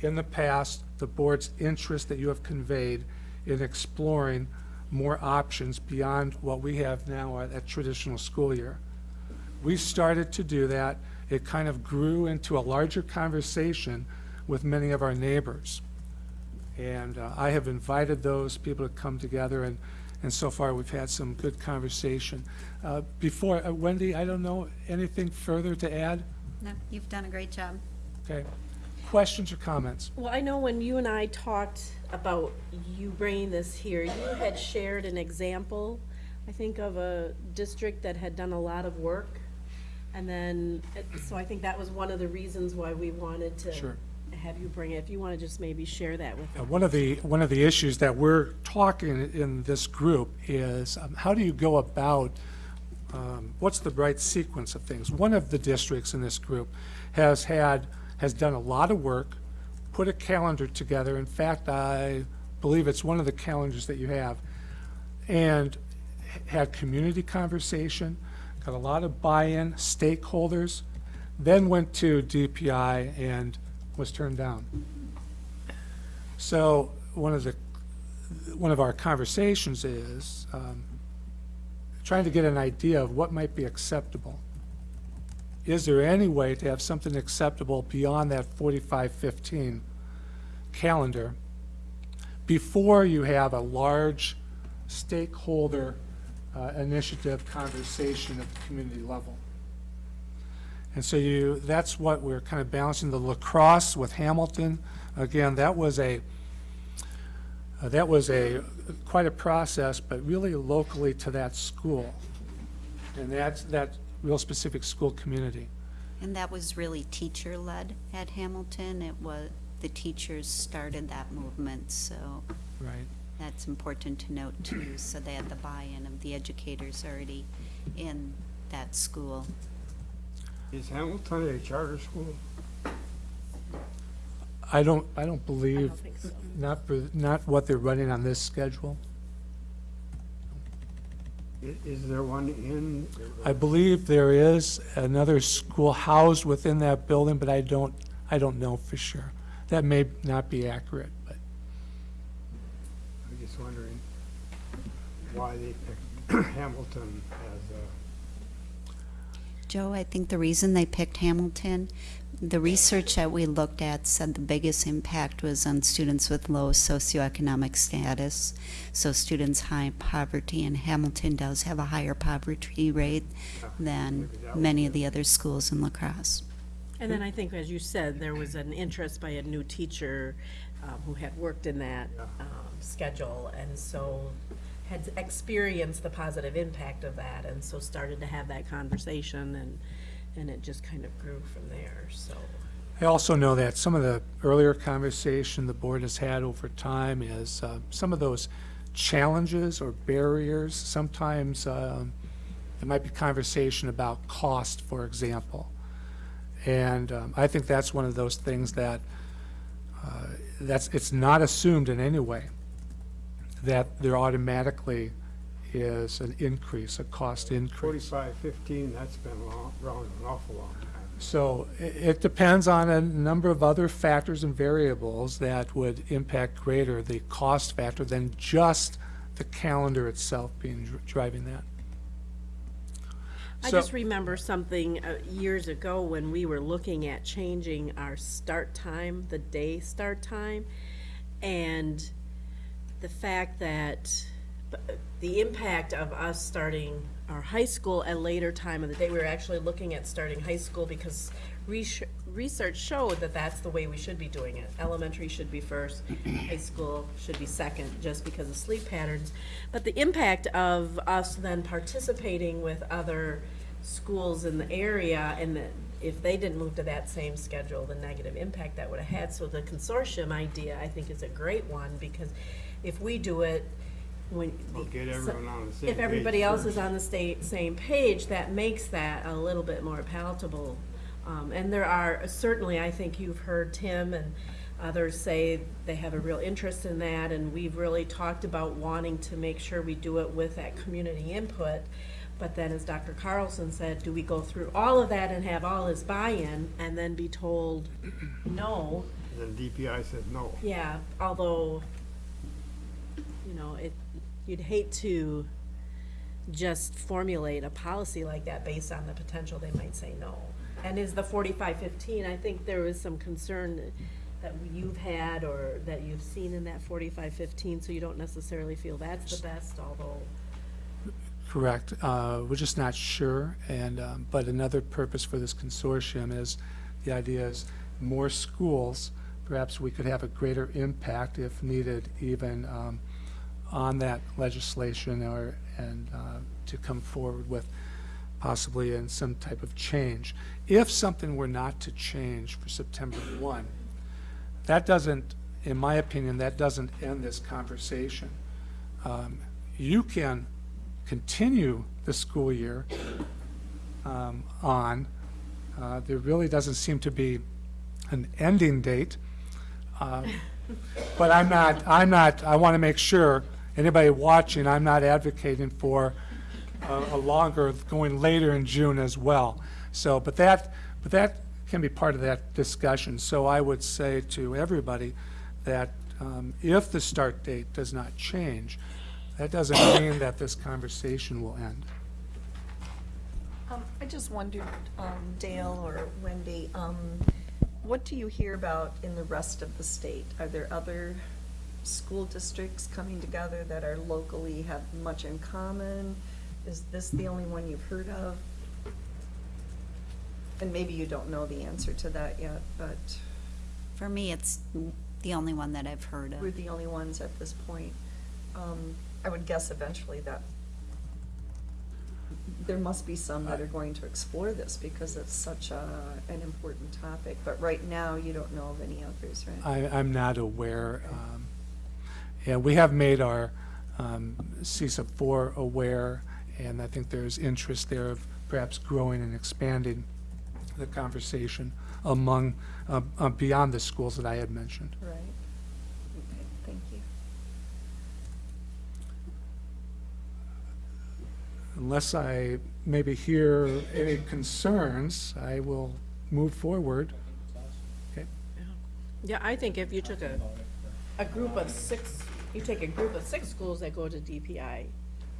in the past, the board's interest that you have conveyed in exploring more options beyond what we have now at, at traditional school year. We started to do that. It kind of grew into a larger conversation with many of our neighbors. And uh, I have invited those people to come together, and, and so far, we've had some good conversation. Uh, Before, uh, Wendy, I don't know, anything further to add? No, you've done a great job. Okay. Questions or comments? Well, I know when you and I talked about you bringing this here, you had shared an example, I think, of a district that had done a lot of work. And then, so I think that was one of the reasons why we wanted to Sure. have you bring it. If you want to just maybe share that with Uh. One of the, one of the issues that we're talking in this group is, um, how do you go about, um, what's the right sequence of things? One of the districts in this group has had, has done a lot of work, put a calendar together. In fact, I believe it's one of the calendars that you have, and had community conversation, a lot of buy-in, stakeholders, then went to DPI and was turned down. So one of the, one of our conversations is um, trying to get an idea of what might be acceptable. Is there any way to have something acceptable beyond that 4515 calendar before you have a large stakeholder uh, initiative conversation at the community level? And so you, that's what we're kind of balancing, the La Crosse with Hamilton. Again, that was a, Uh, That was a, quite a process, but really locally to that school. And that's, that real specific school community. And that was really teacher-led at Hamilton. It was, the teachers started that movement, so Right. That's important to note too. So they had the buy-in of the educators already in that school. Is Hamilton a charter school? I don't, I don't I believe, don't think so. not for, not what they're running on this schedule. I- Is there one in? I believe there is another school housed within that building, but I don't, I don't know for sure. That may not be accurate, but I'm just wondering why they picked <clears throat> Hamilton as a, Joe, I think the reason they picked Hamilton, the research that we looked at said the biggest impact was on students with low socioeconomic status. So students high poverty, and Hamilton does have a higher poverty rate than maybe that was many of the other schools in La Crosse. And then I think, as you said, there was an interest by a new teacher um, who had worked in that um, schedule, and so had experienced the positive impact of that, and so started to have that conversation, and, and it just kind of grew from there, so. I also know that some of the earlier conversation the board has had over time is uh, some of those challenges or barriers. Sometimes um, there might be conversation about cost, for example. And um, I think that's one of those things that, uh, that's, it's not assumed in any way that there automatically is an increase, a cost increase. forty-five, fifteen, that's been long, around an awful long time. So it depends on a number of other factors and variables that would impact greater the cost factor than just the calendar itself being dri- driving that. I So- just remember something uh, years ago when we were looking at changing our start time, the day start time, and the fact that b- the impact of us starting our high school at a later time of the day, we were actually looking at starting high school because research, research showed that that's the way we should be doing it. Elementary should be first, <clears throat> high school should be second, just because of sleep patterns. But the impact of us then participating with other schools in the area and that if they didn't move to that same schedule, the negative impact that would have had. So the consortium idea, I think, is a great one because if we do it, when. We'll get everyone on the same If page everybody else first. is on the state, same page, that makes that a little bit more palatable. Um, and there are, certainly, I think you've heard Tim and others say they have a real interest in that, and we've really talked about wanting to make sure we do it with that community input. But then, as Dr. Carlson said, do we go through all of that and have all his buy-in and then be told no? And then DPI said no. Yeah, although, you know, it, you'd hate to just formulate a policy like that based on the potential they might say no. And is the forty-five fifteen, I think there was some concern that you've had or that you've seen in that forty-five fifteen, so you don't necessarily feel that's the best, although, Correct. Uh, We're just not sure, and, um, but another purpose for this consortium is, the idea is more schools, perhaps we could have a greater impact if needed even um, on that legislation or, and uh, to come forward with possibly in some type of change. If something were not to change for September 1, that doesn't, in my opinion, that doesn't end this conversation. Um, You can continue the school year um, on. Uh, There really doesn't seem to be an ending date. Uh, But I'm not, I'm not, I want to make sure, anybody watching, I'm not advocating for a a longer, going later in June as well. So, but that, but that can be part of that discussion. So I would say to everybody that um, if the start date does not change, that doesn't <coughs> mean that this conversation will end. Um, I just wondered, um, Dale or Wendy, um, what do you hear about in the rest of the state? Are there other school districts coming together that are locally, have much in common? Is this the only one you've heard of? And maybe you don't know the answer to that yet, but, For me, it's The only one that I've heard of. We're of. the only ones at this point. Um, I would guess eventually that there must be some that are going to explore this because it's such a, an important topic. But right now, you don't know of any others, right? I, I'm not aware. um, Yeah, we have made our um, CESA 4 aware, and I think there's interest there of perhaps growing and expanding the conversation among, uh, uh, beyond the schools that I had mentioned. Right. Okay, thank you. Unless I maybe hear any concerns, I will move forward. Okay. Yeah, I think if you took a, a group of six, you take a group of six schools that go to DPI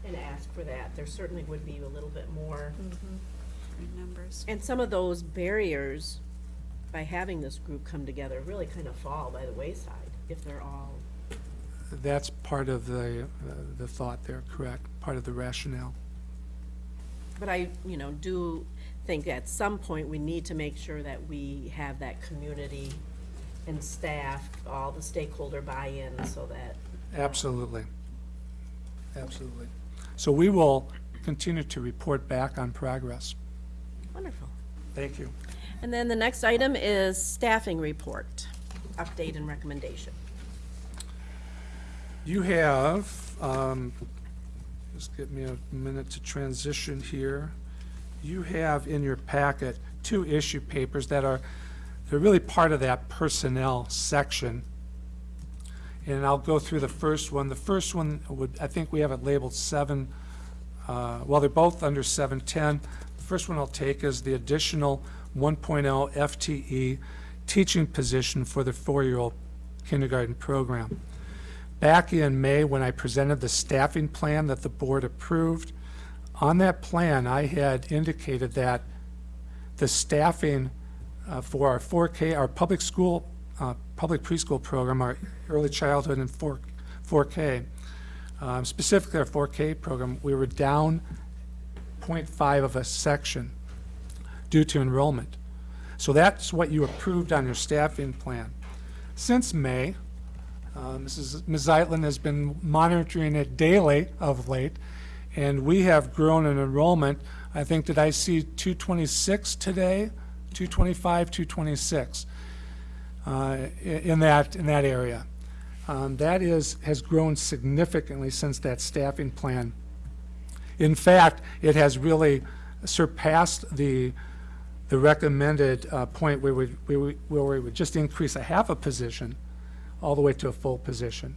and ask for that, there certainly would be a little bit more. Numbers. And some of those barriers, by having this group come together, really kind of fall by the wayside if they're all, That's part of the, uh, the thought there, correct, part of the rationale. but I, you know, do think at some point we need to make sure that we have that community and staff, all the stakeholder buy-in so that Absolutely. Absolutely. So we will continue to report back on progress. Wonderful. Thank you. And then the next item is staffing report, update and recommendation. You have, um, just give me a minute to transition here. You have in your packet two issue papers that are, they're really part of that personnel section. And I'll go through the first one. The first one would, I think we have it labeled seven, uh, well, they're both under seven ten. The first one I'll take is the additional 1.0 FTE teaching position for the four-year-old kindergarten program. Back in May, when I presented the staffing plan that the board approved, on that plan, I had indicated that the staffing uh, for our 4K, our public school, uh, public preschool program, our early childhood and 4, 4K, um, specifically our 4K program, we were down 0.5 of a section due to enrollment. So that's what you approved on your staffing plan. Since May, uh, Mrs. Ms. Zeitlin has been monitoring it daily of late, and we have grown in enrollment. I think, did I see 226 today? 225, 226 uh, in that, in that area. Um, That is, has grown significantly since that staffing plan. In fact, it has really surpassed the, the recommended uh, point where we, where we where we would just increase a half a position all the way to a full position.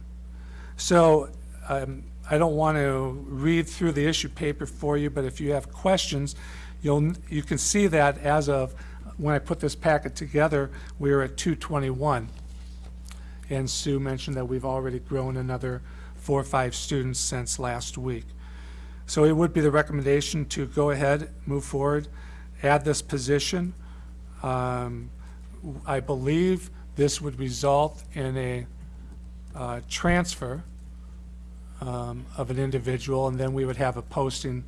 So um, I don't want to read through the issue paper for you, but if you have questions, you'll, you can see that as of, when I put this packet together, we were at 221. And Sue mentioned that we've already grown another four or five students since last week. So it would be the recommendation to go ahead, move forward, add this position. Um, I believe this would result in a uh, transfer um, of an individual, and then we would have a posting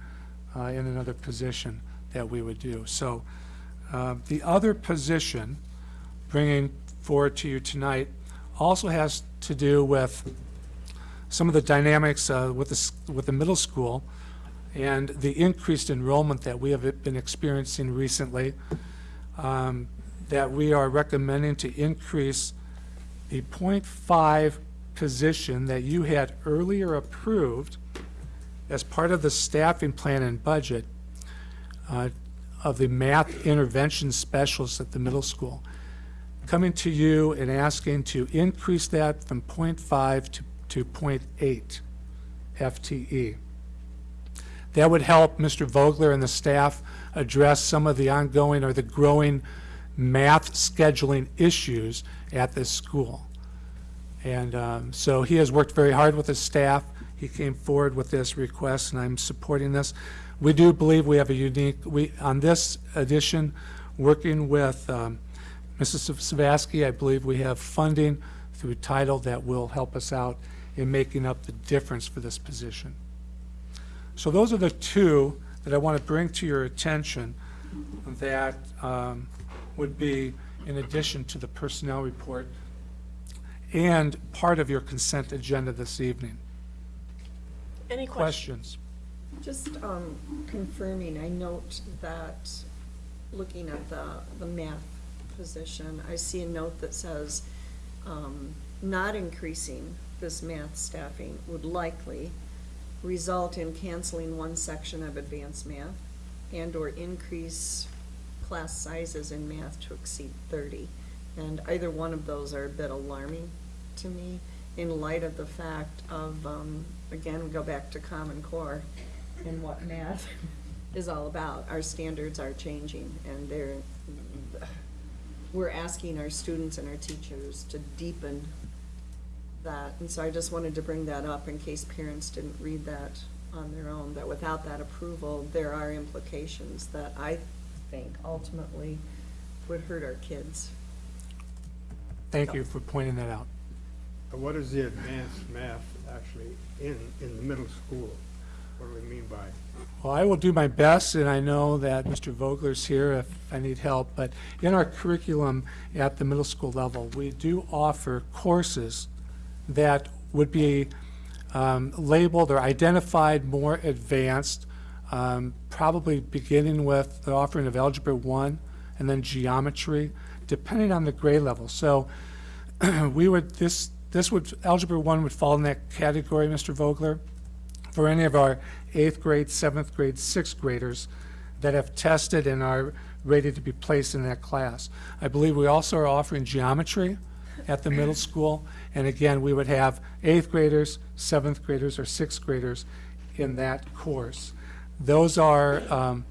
uh, in another position that we would do. So uh, the other position, bringing forward to you tonight, also has to do with some of the dynamics uh, with the, with the middle school and the increased enrollment that we have been experiencing recently, um, that we are recommending to increase the .5 position that you had earlier approved as part of the staffing plan and budget uh, of the math intervention specialist at the middle school, coming to you and asking to increase that from .5 to, to .8 FTE. That would help Mr. Vogler and the staff address some of the ongoing or the growing math scheduling issues at this school. And um, so he has worked very hard with his staff. He came forward with this request, and I'm supporting this. We do believe we have a unique, we, on this addition, working with um, Mrs. Savaski, I believe we have funding through title that will help us out in making up the difference for this position. So those are the two that I want to bring to your attention that um, would be in addition to the personnel report. and part of your consent agenda this evening. Any questions? Questions? Just um, confirming, I note that, looking at the, the math position, I see a note that says, um, not increasing this math staffing would likely result in canceling one section of advanced math and/or increase class sizes in math to exceed thirty. And either one of those are a bit alarming to me in light of the fact of, um, again, we go back to Common Core and what math <laughs> is all about. Our standards are changing and they're, we're asking our students and our teachers to deepen that. And so I just wanted to bring that up in case parents didn't read that on their own, that without that approval, there are implications that I think ultimately would hurt our kids. Thank you for pointing that out. What is the advanced math actually in, in the middle school? What do we mean by? Well, I will do my best, and I know that Mr. Vogler's here if I need help, but in our curriculum at the middle school level, we do offer courses that would be um, labeled or identified more advanced, um, probably beginning with the offering of Algebra 1 and then geometry, depending on the grade level. So <clears throat> we would, this, this would, Algebra 1 would fall in that category, Mr. Vogler for any of our eighth grade, seventh grade, sixth graders that have tested and are ready to be placed in that class. I believe we also are offering geometry at the middle school. And again, we would have eighth graders, seventh graders, or sixth graders in that course. Those are um,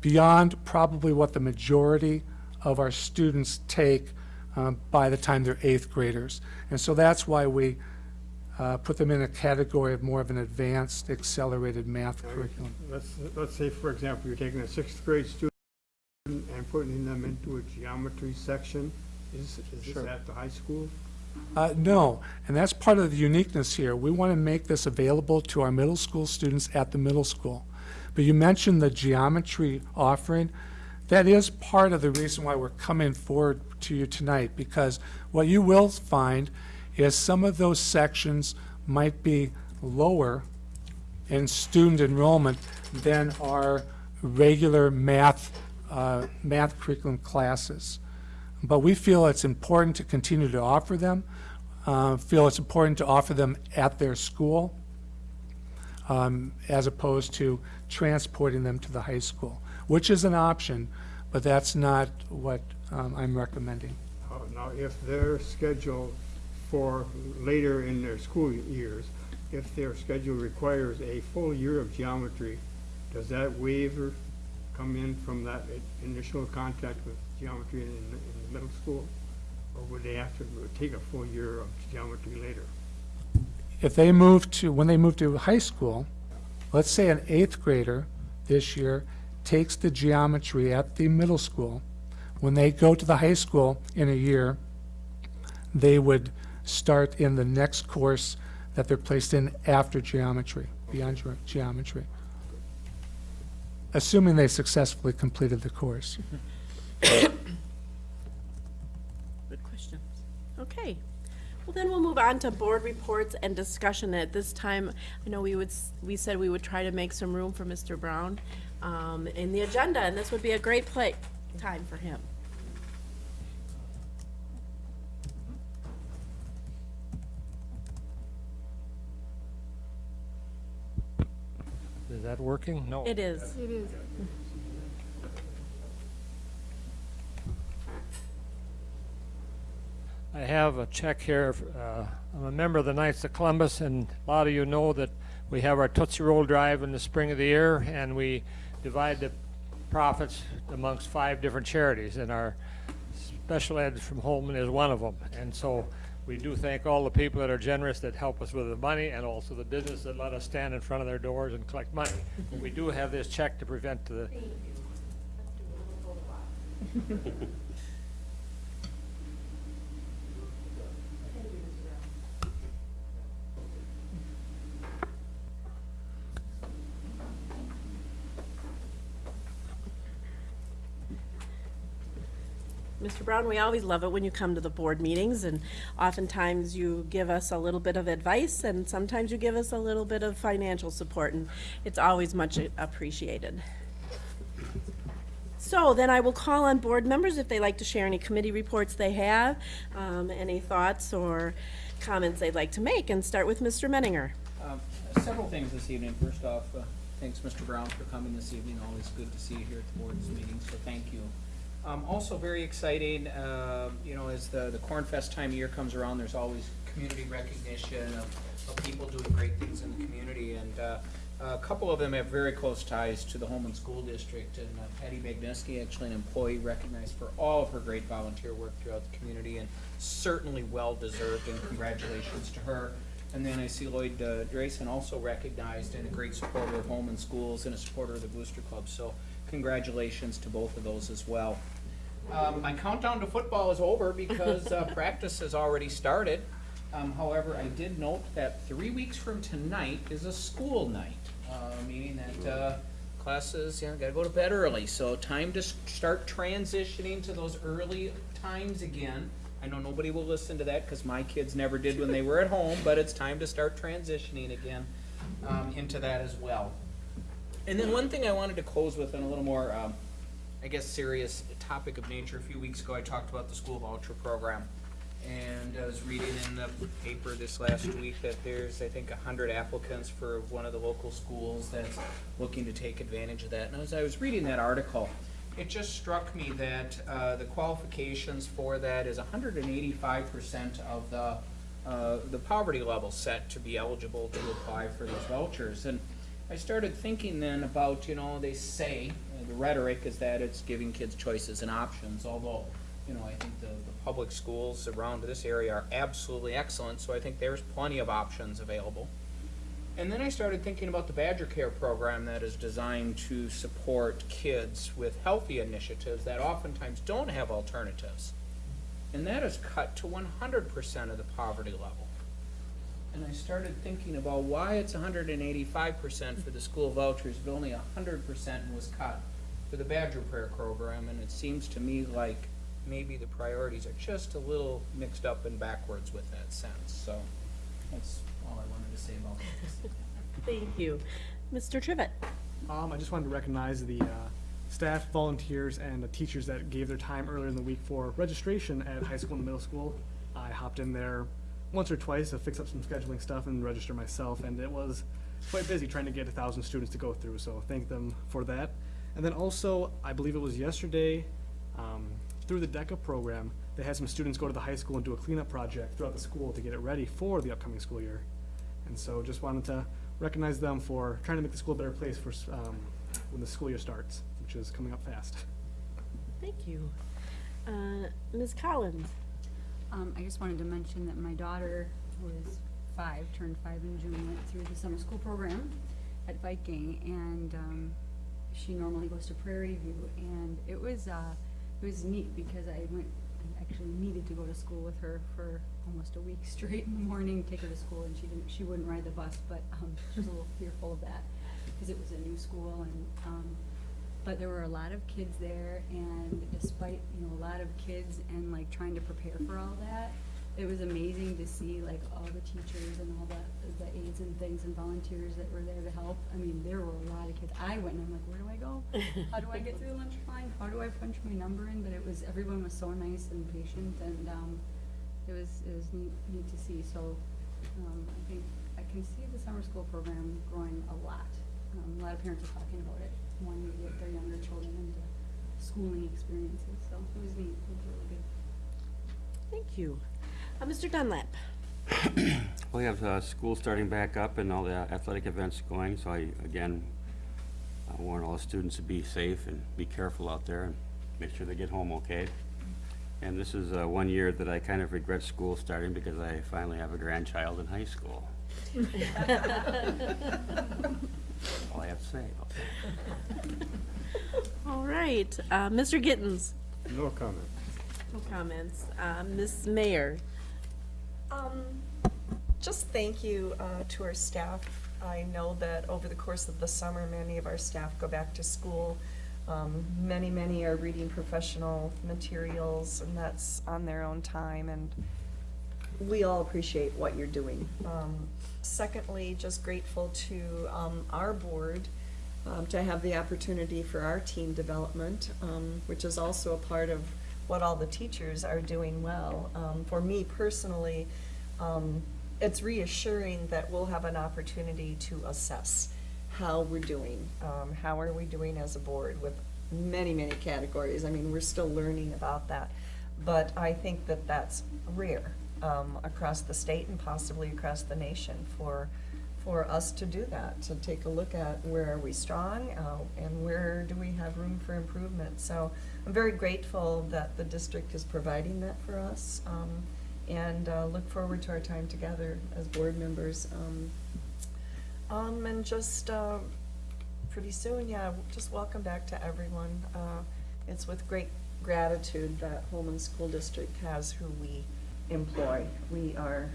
beyond probably what the majority of our students take um, by the time they're eighth graders. And so that's why we uh, put them in a category of more of an advanced, accelerated math curriculum. Let's, let's say, for example, you're taking a sixth grade student and putting them into a geometry section. Is, is this at the high school? Uh, No, and that's part of the uniqueness here. We want to make this available to our middle school students at the middle school. But you mentioned the geometry offering. That is part of the reason why we're coming forward to you tonight, because what you will find is some of those sections might be lower in student enrollment than our regular math, uh, math curriculum classes. But we feel it's important to continue to offer them, uh, feel it's important to offer them at their school, um, as opposed to transporting them to the high school, which is an option, but that's not what um, I'm recommending. Uh, Now, if their schedule for later in their school years, if their schedule requires a full year of geometry, does that waiver come in from that initial contact with geometry in, the- in the middle school? Or would they have to take a full year of geometry later? if they move to, when they move to high school, let's say an eighth grader this year takes the geometry at the middle school, when they go to the high school in a year, they would start in the next course that they're placed in after geometry, beyond ge- geometry. Assuming they successfully completed the course. <laughs> <coughs> Good questions. Okay. Well, then we'll move on to board reports and discussion. At this time, I know we would, we said we would try to make some room for Mr. Brown um, in the agenda, and this would be a great play, time for him. Is that working? No. It is. It is. I have a check here. uh, I'm a member of the Knights of Columbus, and a lot of you know that we have our Tootsie Roll Drive in the spring of the year, and we divide the profits amongst five different charities, and our special ed from Holmen is one of them. And so we do thank all the people that are generous that help us with the money, and also the business that let us stand in front of their doors and collect money. But we do have this check to prevent the <laughs> Mr. Brown, we always love it when you come to the board meetings, and oftentimes you give us a little bit of advice, and sometimes you give us a little bit of financial support, and it's always much appreciated. So then I will call on board members if they like to share any committee reports they have, um, any thoughts or comments they'd like to make, and start with Mr. Menninger. Um, Several things this evening. First off, uh, thanks, Mr. Brown, for coming this evening. Always good to see you here at the board's meeting, so thank you. Um, Also very exciting, uh, you know, as the, the Corn Fest time of year comes around, there's always community recognition of, of people doing great things in the community. And uh, a couple of them have very close ties to the Holmen School District. And uh, Patty Magneski, actually an employee recognized for all of her great volunteer work throughout the community, and certainly well-deserved, and congratulations to her. And then I see Lloyd uh, Drayson also recognized and a great supporter of Holmen Schools and a supporter of the Booster Club. So congratulations to both of those as well. Um, my countdown to football is over because uh, <laughs> practice has already started. Um, however, I did note that three weeks from tonight is a school night, uh, meaning that uh, classes, you know, gotta go to bed early. So time to start transitioning to those early times again. I know nobody will listen to that because my kids never did when they were at home, but it's time to start transitioning again um, into that as well. And then one thing I wanted to close with on a little more, um, I guess, serious topic of nature. A few weeks ago, I talked about the school voucher program. And I was reading in the paper this last week that there's, I think, a hundred applicants for one of the local schools that's looking to take advantage of that. And as I was reading that article, it just struck me that, uh, the qualifications for that is hundred and eighty-five percent of the, uh, the poverty level set to be eligible to apply for these vouchers. And I started thinking then about, you know, they say, uh, the rhetoric is that it's giving kids choices and options, although, you know, I think the, the public schools around this area are absolutely excellent, so I think there's plenty of options available. And then I started thinking about the Badger Care program that is designed to support kids with healthy initiatives that oftentimes don't have alternatives. And that is cut to one hundred percent of the poverty level. And I started thinking about why it's hundred and eighty-five percent for the school vouchers, but only hundred percent was cut for the Badger Care program, and it seems to me like maybe the priorities are just a little mixed up and backwards with that sense, so that's all I wanted to say about this. <laughs> Thank you. Mr. Trivett? Um, I just wanted to recognize the uh, staff, volunteers, and the teachers that gave their time earlier in the week for registration at high school and middle school. I hopped in there once or twice to fix up some scheduling stuff and register myself, and it was quite busy trying to get a thousand students to go through, so thank them for that. And then also, I believe it was yesterday, um, through the DECA program, they had some students go to the high school and do a cleanup project throughout the school to get it ready for the upcoming school year. And so just wanted to recognize them for trying to make the school a better place for, um, when the school year starts, which is coming up fast. Thank you. Uh, Ms. Collins? Um, I just wanted to mention that my daughter, who is five, turned five in June, went through the summer school program at Viking, and, um, she normally goes to Prairie View, and it was, uh, it was neat, because I went, I actually needed to go to school with her for almost a week <laughs> straight in the morning, take her to school, and she didn't, she wouldn't ride the bus, but, um, she was a little fearful of that, because it was a new school, and, um, but there were a lot of kids there, and despite, you know, a lot of kids and like trying to prepare for all that, it was amazing to see like all the teachers and all the, the aides and things and volunteers that were there to help. I mean, there were a lot of kids. I went and I'm like, where do I go? <laughs> How do I get through the lunch line? How do I punch my number in? But it was, everyone was so nice and patient and, um, it was, it was neat, neat to see. So, um, I think, I can see the summer school program growing a lot. Um, a lot of parents are talking about it, wanting to get their younger children into schooling experiences, so it was neat, it was really good. Thank you. Uh, Mr. Dunlap? <coughs> We have uh, school starting back up and all the athletic events going, so I, again, I warn all the students to be safe and be careful out there and make sure they get home okay. And this is uh, one year that I kind of regret school starting because I finally have a grandchild in high school. <laughs> <laughs> All I have to say about that. <laughs> All right, uh, Mr. Gittens? No comment. No comments. Uh, Ms. Mayer, Um, just thank you, uh, to our staff. I know that over the course of the summer, many of our staff go back to school. Um, many, many are reading professional materials, and that's on their own time, and we all appreciate what you're doing. Um, secondly, just grateful to, um, our board, um, to have the opportunity for our team development, um, which is also a part of what all the teachers are doing well. Um, for me personally, um, it's reassuring that we'll have an opportunity to assess how we're doing. How are we doing as a board with many, many categories? I mean, we're still learning about that. But I think that that's rare, um, across the state and possibly across the nation for, for us to do that, to take a look at where are we strong, uh, and where do we have room for improvement. So I'm very grateful that the district is providing that for us, um, and, uh, look forward to our time together as board members. Um, um, and just, uh, pretty soon, yeah, just welcome back to everyone. Uh, it's with great gratitude that Holmen School District has who we employ. We are,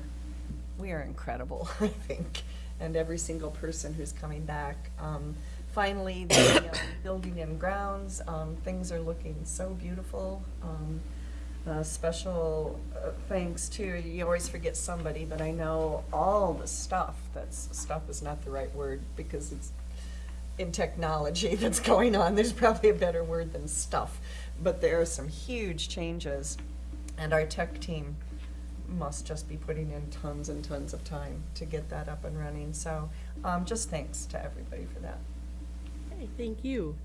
we are incredible, <laughs> I think, and every single person who's coming back. Um, finally, the um, building and grounds, um, things are looking so beautiful. Um, uh, special uh, thanks to, you always forget somebody, but I know all the stuff, that's, stuff is not the right word because it's in technology <laughs> that's going on. There's probably a better word than stuff. But there are some huge changes, and our tech team must just be putting in tons and tons of time to get that up and running. So um, just thanks to everybody for that. Okay, thank you.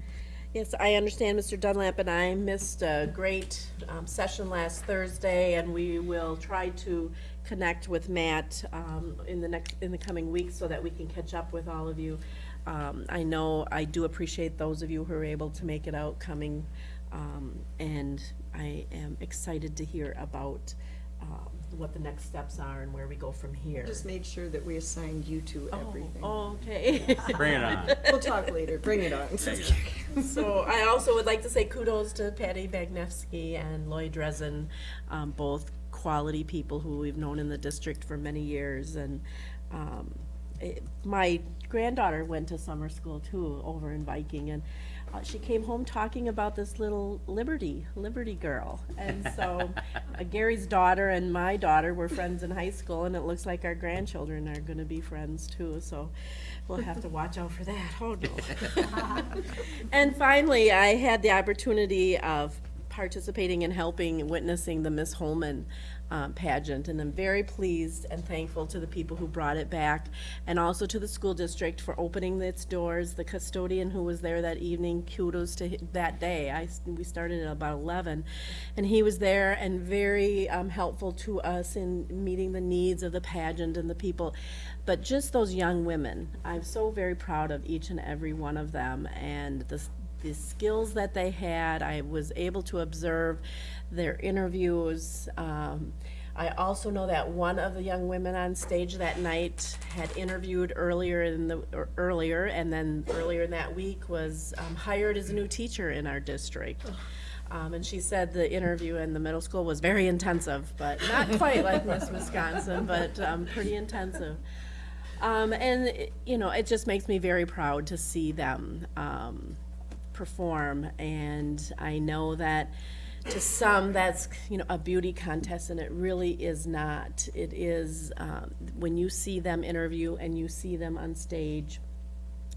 Yes, I understand Mr. Dunlap and I missed a great um, session last Thursday, and we will try to connect with Matt um, in the next, in the coming weeks so that we can catch up with all of you. Um, I know, I do appreciate those of you who are able to make it out coming, um, and I am excited to hear about um, what the next steps are and where we go from here. Just made sure that we assigned you to everything. Oh, okay. <laughs> Bring it on. We'll talk later. Bring it on. <laughs> So I also would like to say kudos to Patty Bagnevsky and Lloyd Dresden, um, both quality people who we've known in the district for many years. And um, it, my granddaughter went to summer school too, over in Viking, and uh, she came home talking about this little Liberty, Liberty girl. And so <laughs> uh, Gary's daughter and my daughter were friends in high school, and it looks like our grandchildren are going to be friends too. So we'll have to watch out for that. Oh no. <laughs> <laughs> and finally, I had the opportunity of participating and helping witnessing the Miss Holmen um, pageant, and I'm very pleased and thankful to the people who brought it back, and also to the school district for opening its doors. The custodian who was there that evening, kudos to that day. I we started at about 11, and he was there and very um, helpful to us in meeting the needs of the pageant and the people. But just those young women, I'm so very proud of each and every one of them, and the the skills that they had. I was able to observe their interviews. Um, I also know that one of the young women on stage that night had interviewed earlier in the, earlier, and then earlier in that week was um, hired as a new teacher in our district. Um, and she said the interview in the middle school was very intensive, but not quite like Miss Wisconsin, but um, pretty intensive. Um, and, it- you know, it just makes me very proud to see them um, perform. And I know that to some, that's, you know, a beauty contest, and it really is not. It is, um, when you see them interview and you see them on stage,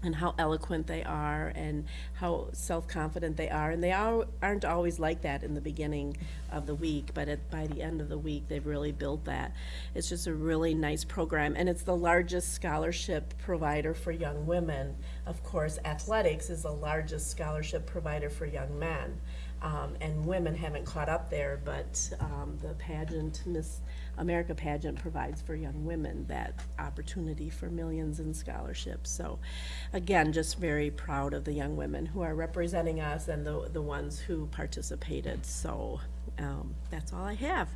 and how eloquent they are and how self-confident they are. And they are, aren't always like that in the beginning of the week, but at, by the end of the week, they've really built that. It's just a really nice program, and it's the largest scholarship provider for young women. Of course, athletics is the largest scholarship provider for young men. Um, and women haven't caught up there, but um, the pageant, Miss America pageant provides for young women that opportunity for millions in scholarships. So, again, just very proud of the young women who are representing us and the, the ones who participated. So, um, that's all I have.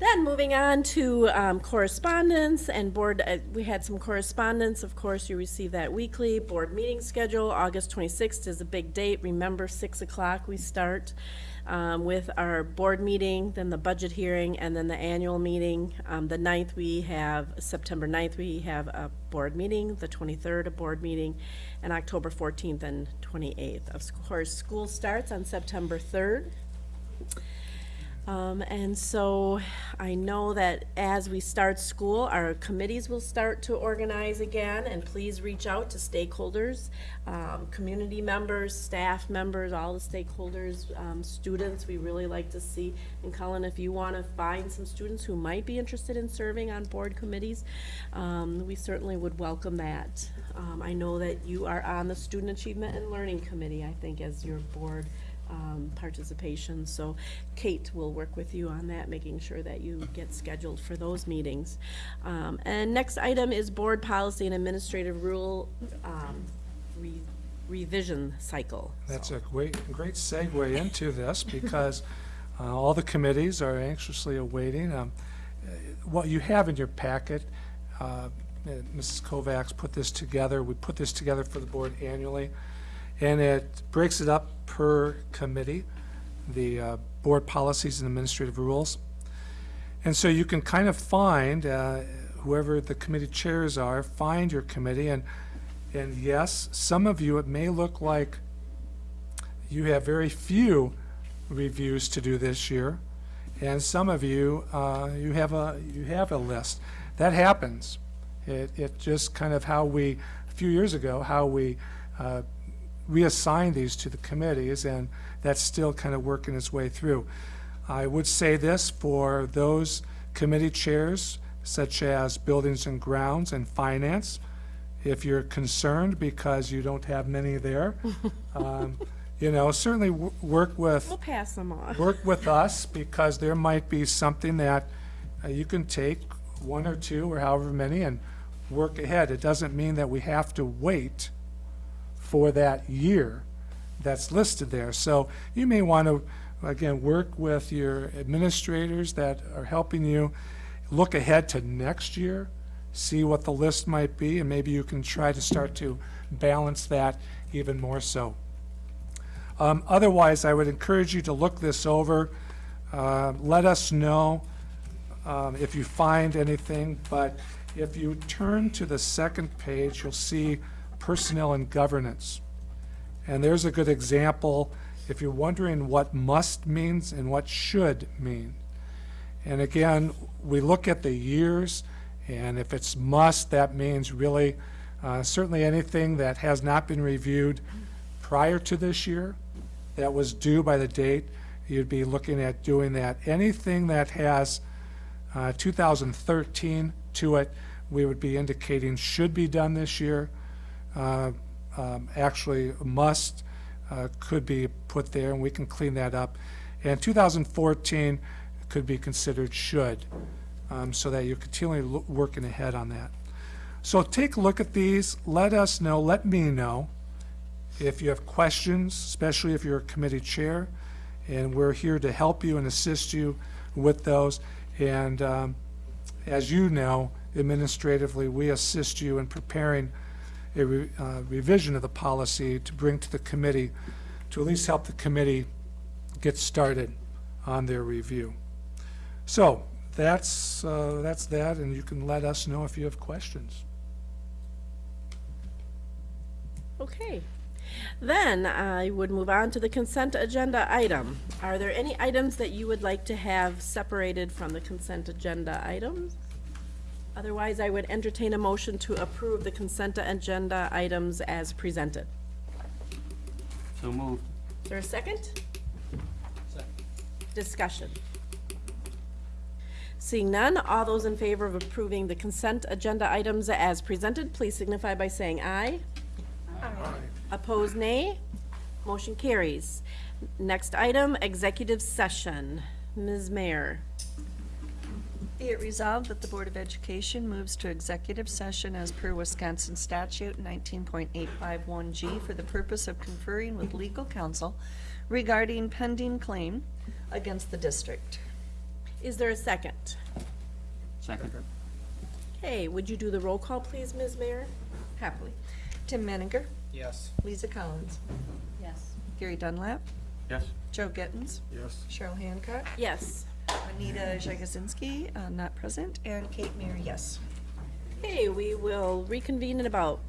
Then moving on to um, correspondence and board, uh, we had some correspondence. Of course, you receive that weekly. Board meeting schedule, August 26th is a big date. Remember, 6 o'clock we start um, with our board meeting, then the budget hearing, and then the annual meeting. Um, The 9th, we have, September 9th, we have a board meeting, the 23rd, a board meeting, and October 14th and 28th. Of course, school starts on September 3rd. Um, and so I know that as we start school, our committees will start to organize again, and please reach out to stakeholders, um, community members, staff members, all the stakeholders, um, students, we really like to see. And Colin, if you want to find some students who might be interested in serving on board committees, um, we certainly would welcome that. Um, I know that you are on the Student Achievement and Learning Committee, I think, as your board um, participation. So Kate will work with you on that, making sure that you get scheduled for those meetings. Um, And next item is board policy and administrative rule um, re- revision cycle. That's a great, great segue into this <laughs> because uh, all the committees are anxiously awaiting. um, uh, What you have in your packet, uh, Mrs. Kovacs put this together, we put this together for the board annually, and it breaks it up per committee, the uh, board policies and administrative rules. And so you can kind of find, uh, whoever the committee chairs are, find your committee, and, and yes, some of you, it may look like you have very few reviews to do this year, and some of you, uh, you have a, you have a list. That happens. It, it just kind of how we, a few years ago, how we uh, reassigned these to the committees, and that's still kind of working its way through. I would say this for those committee chairs, such as Buildings and Grounds and Finance, if you're concerned because you don't have many there, <laughs> um, you know, certainly work with We'll pass them on. work with us because there might be something that uh, you can take one or two or however many and work ahead. It doesn't mean that we have to wait for that year that's listed there. So you may want to, again, work with your administrators that are helping you look ahead to next year, see what the list might be, and maybe you can try to start to balance that even more so. Um, Otherwise, I would encourage you to look this over. Uh, Let us know um, if you find anything, but if you turn to the second page, you'll see personnel and governance. And there's a good example if you're wondering what must means and what should mean. And again, we look at the years, and if it's must, that means really uh, certainly anything that has not been reviewed prior to this year that was due by the date, you'd be looking at doing that. Anything that has uh, 2013 to it, we would be indicating should be done this year. Uh, um, Actually, must uh, could be put there, and we can clean that up. And 2014 could be considered should, um, so that you're continually working ahead on that. So take a look at these, let us know, let me know if you have questions, especially if you're a committee chair, and we're here to help you and assist you with those. And um, as you know, administratively, we assist you in preparing a re- uh, revision of the policy to bring to the committee, to at least help the committee get started on their review. So that's, uh, that's that, and you can let us know if you have questions. Okay. Then I would move on to the consent agenda item. Are there any items that you would like to have separated from the consent agenda items? Otherwise, I would entertain a motion to approve the consent agenda items as presented. So moved. Is there a second? Second. Discussion. Seeing none, all those in favor of approving the consent agenda items as presented, please signify by saying aye. aye. Opposed, nay. Motion carries. Next item, executive session. Ms. Mayer. Be it resolved that the Board of Education moves to executive session as per Wisconsin statute 19.851G for the purpose of conferring with legal counsel regarding pending claim against the district. Is there a second? Second. Okay, would you do the roll call, please, Ms. Mayer? Happily. Tim Menninger, Yes. Lisa Collins, Yes. Gary Dunlap, Yes. Joe Gittens, Yes. Cheryl Hancock, Yes. Anita Jagosinski, uh, not present, and Kate Mayer, yes. Okay, we will reconvene in about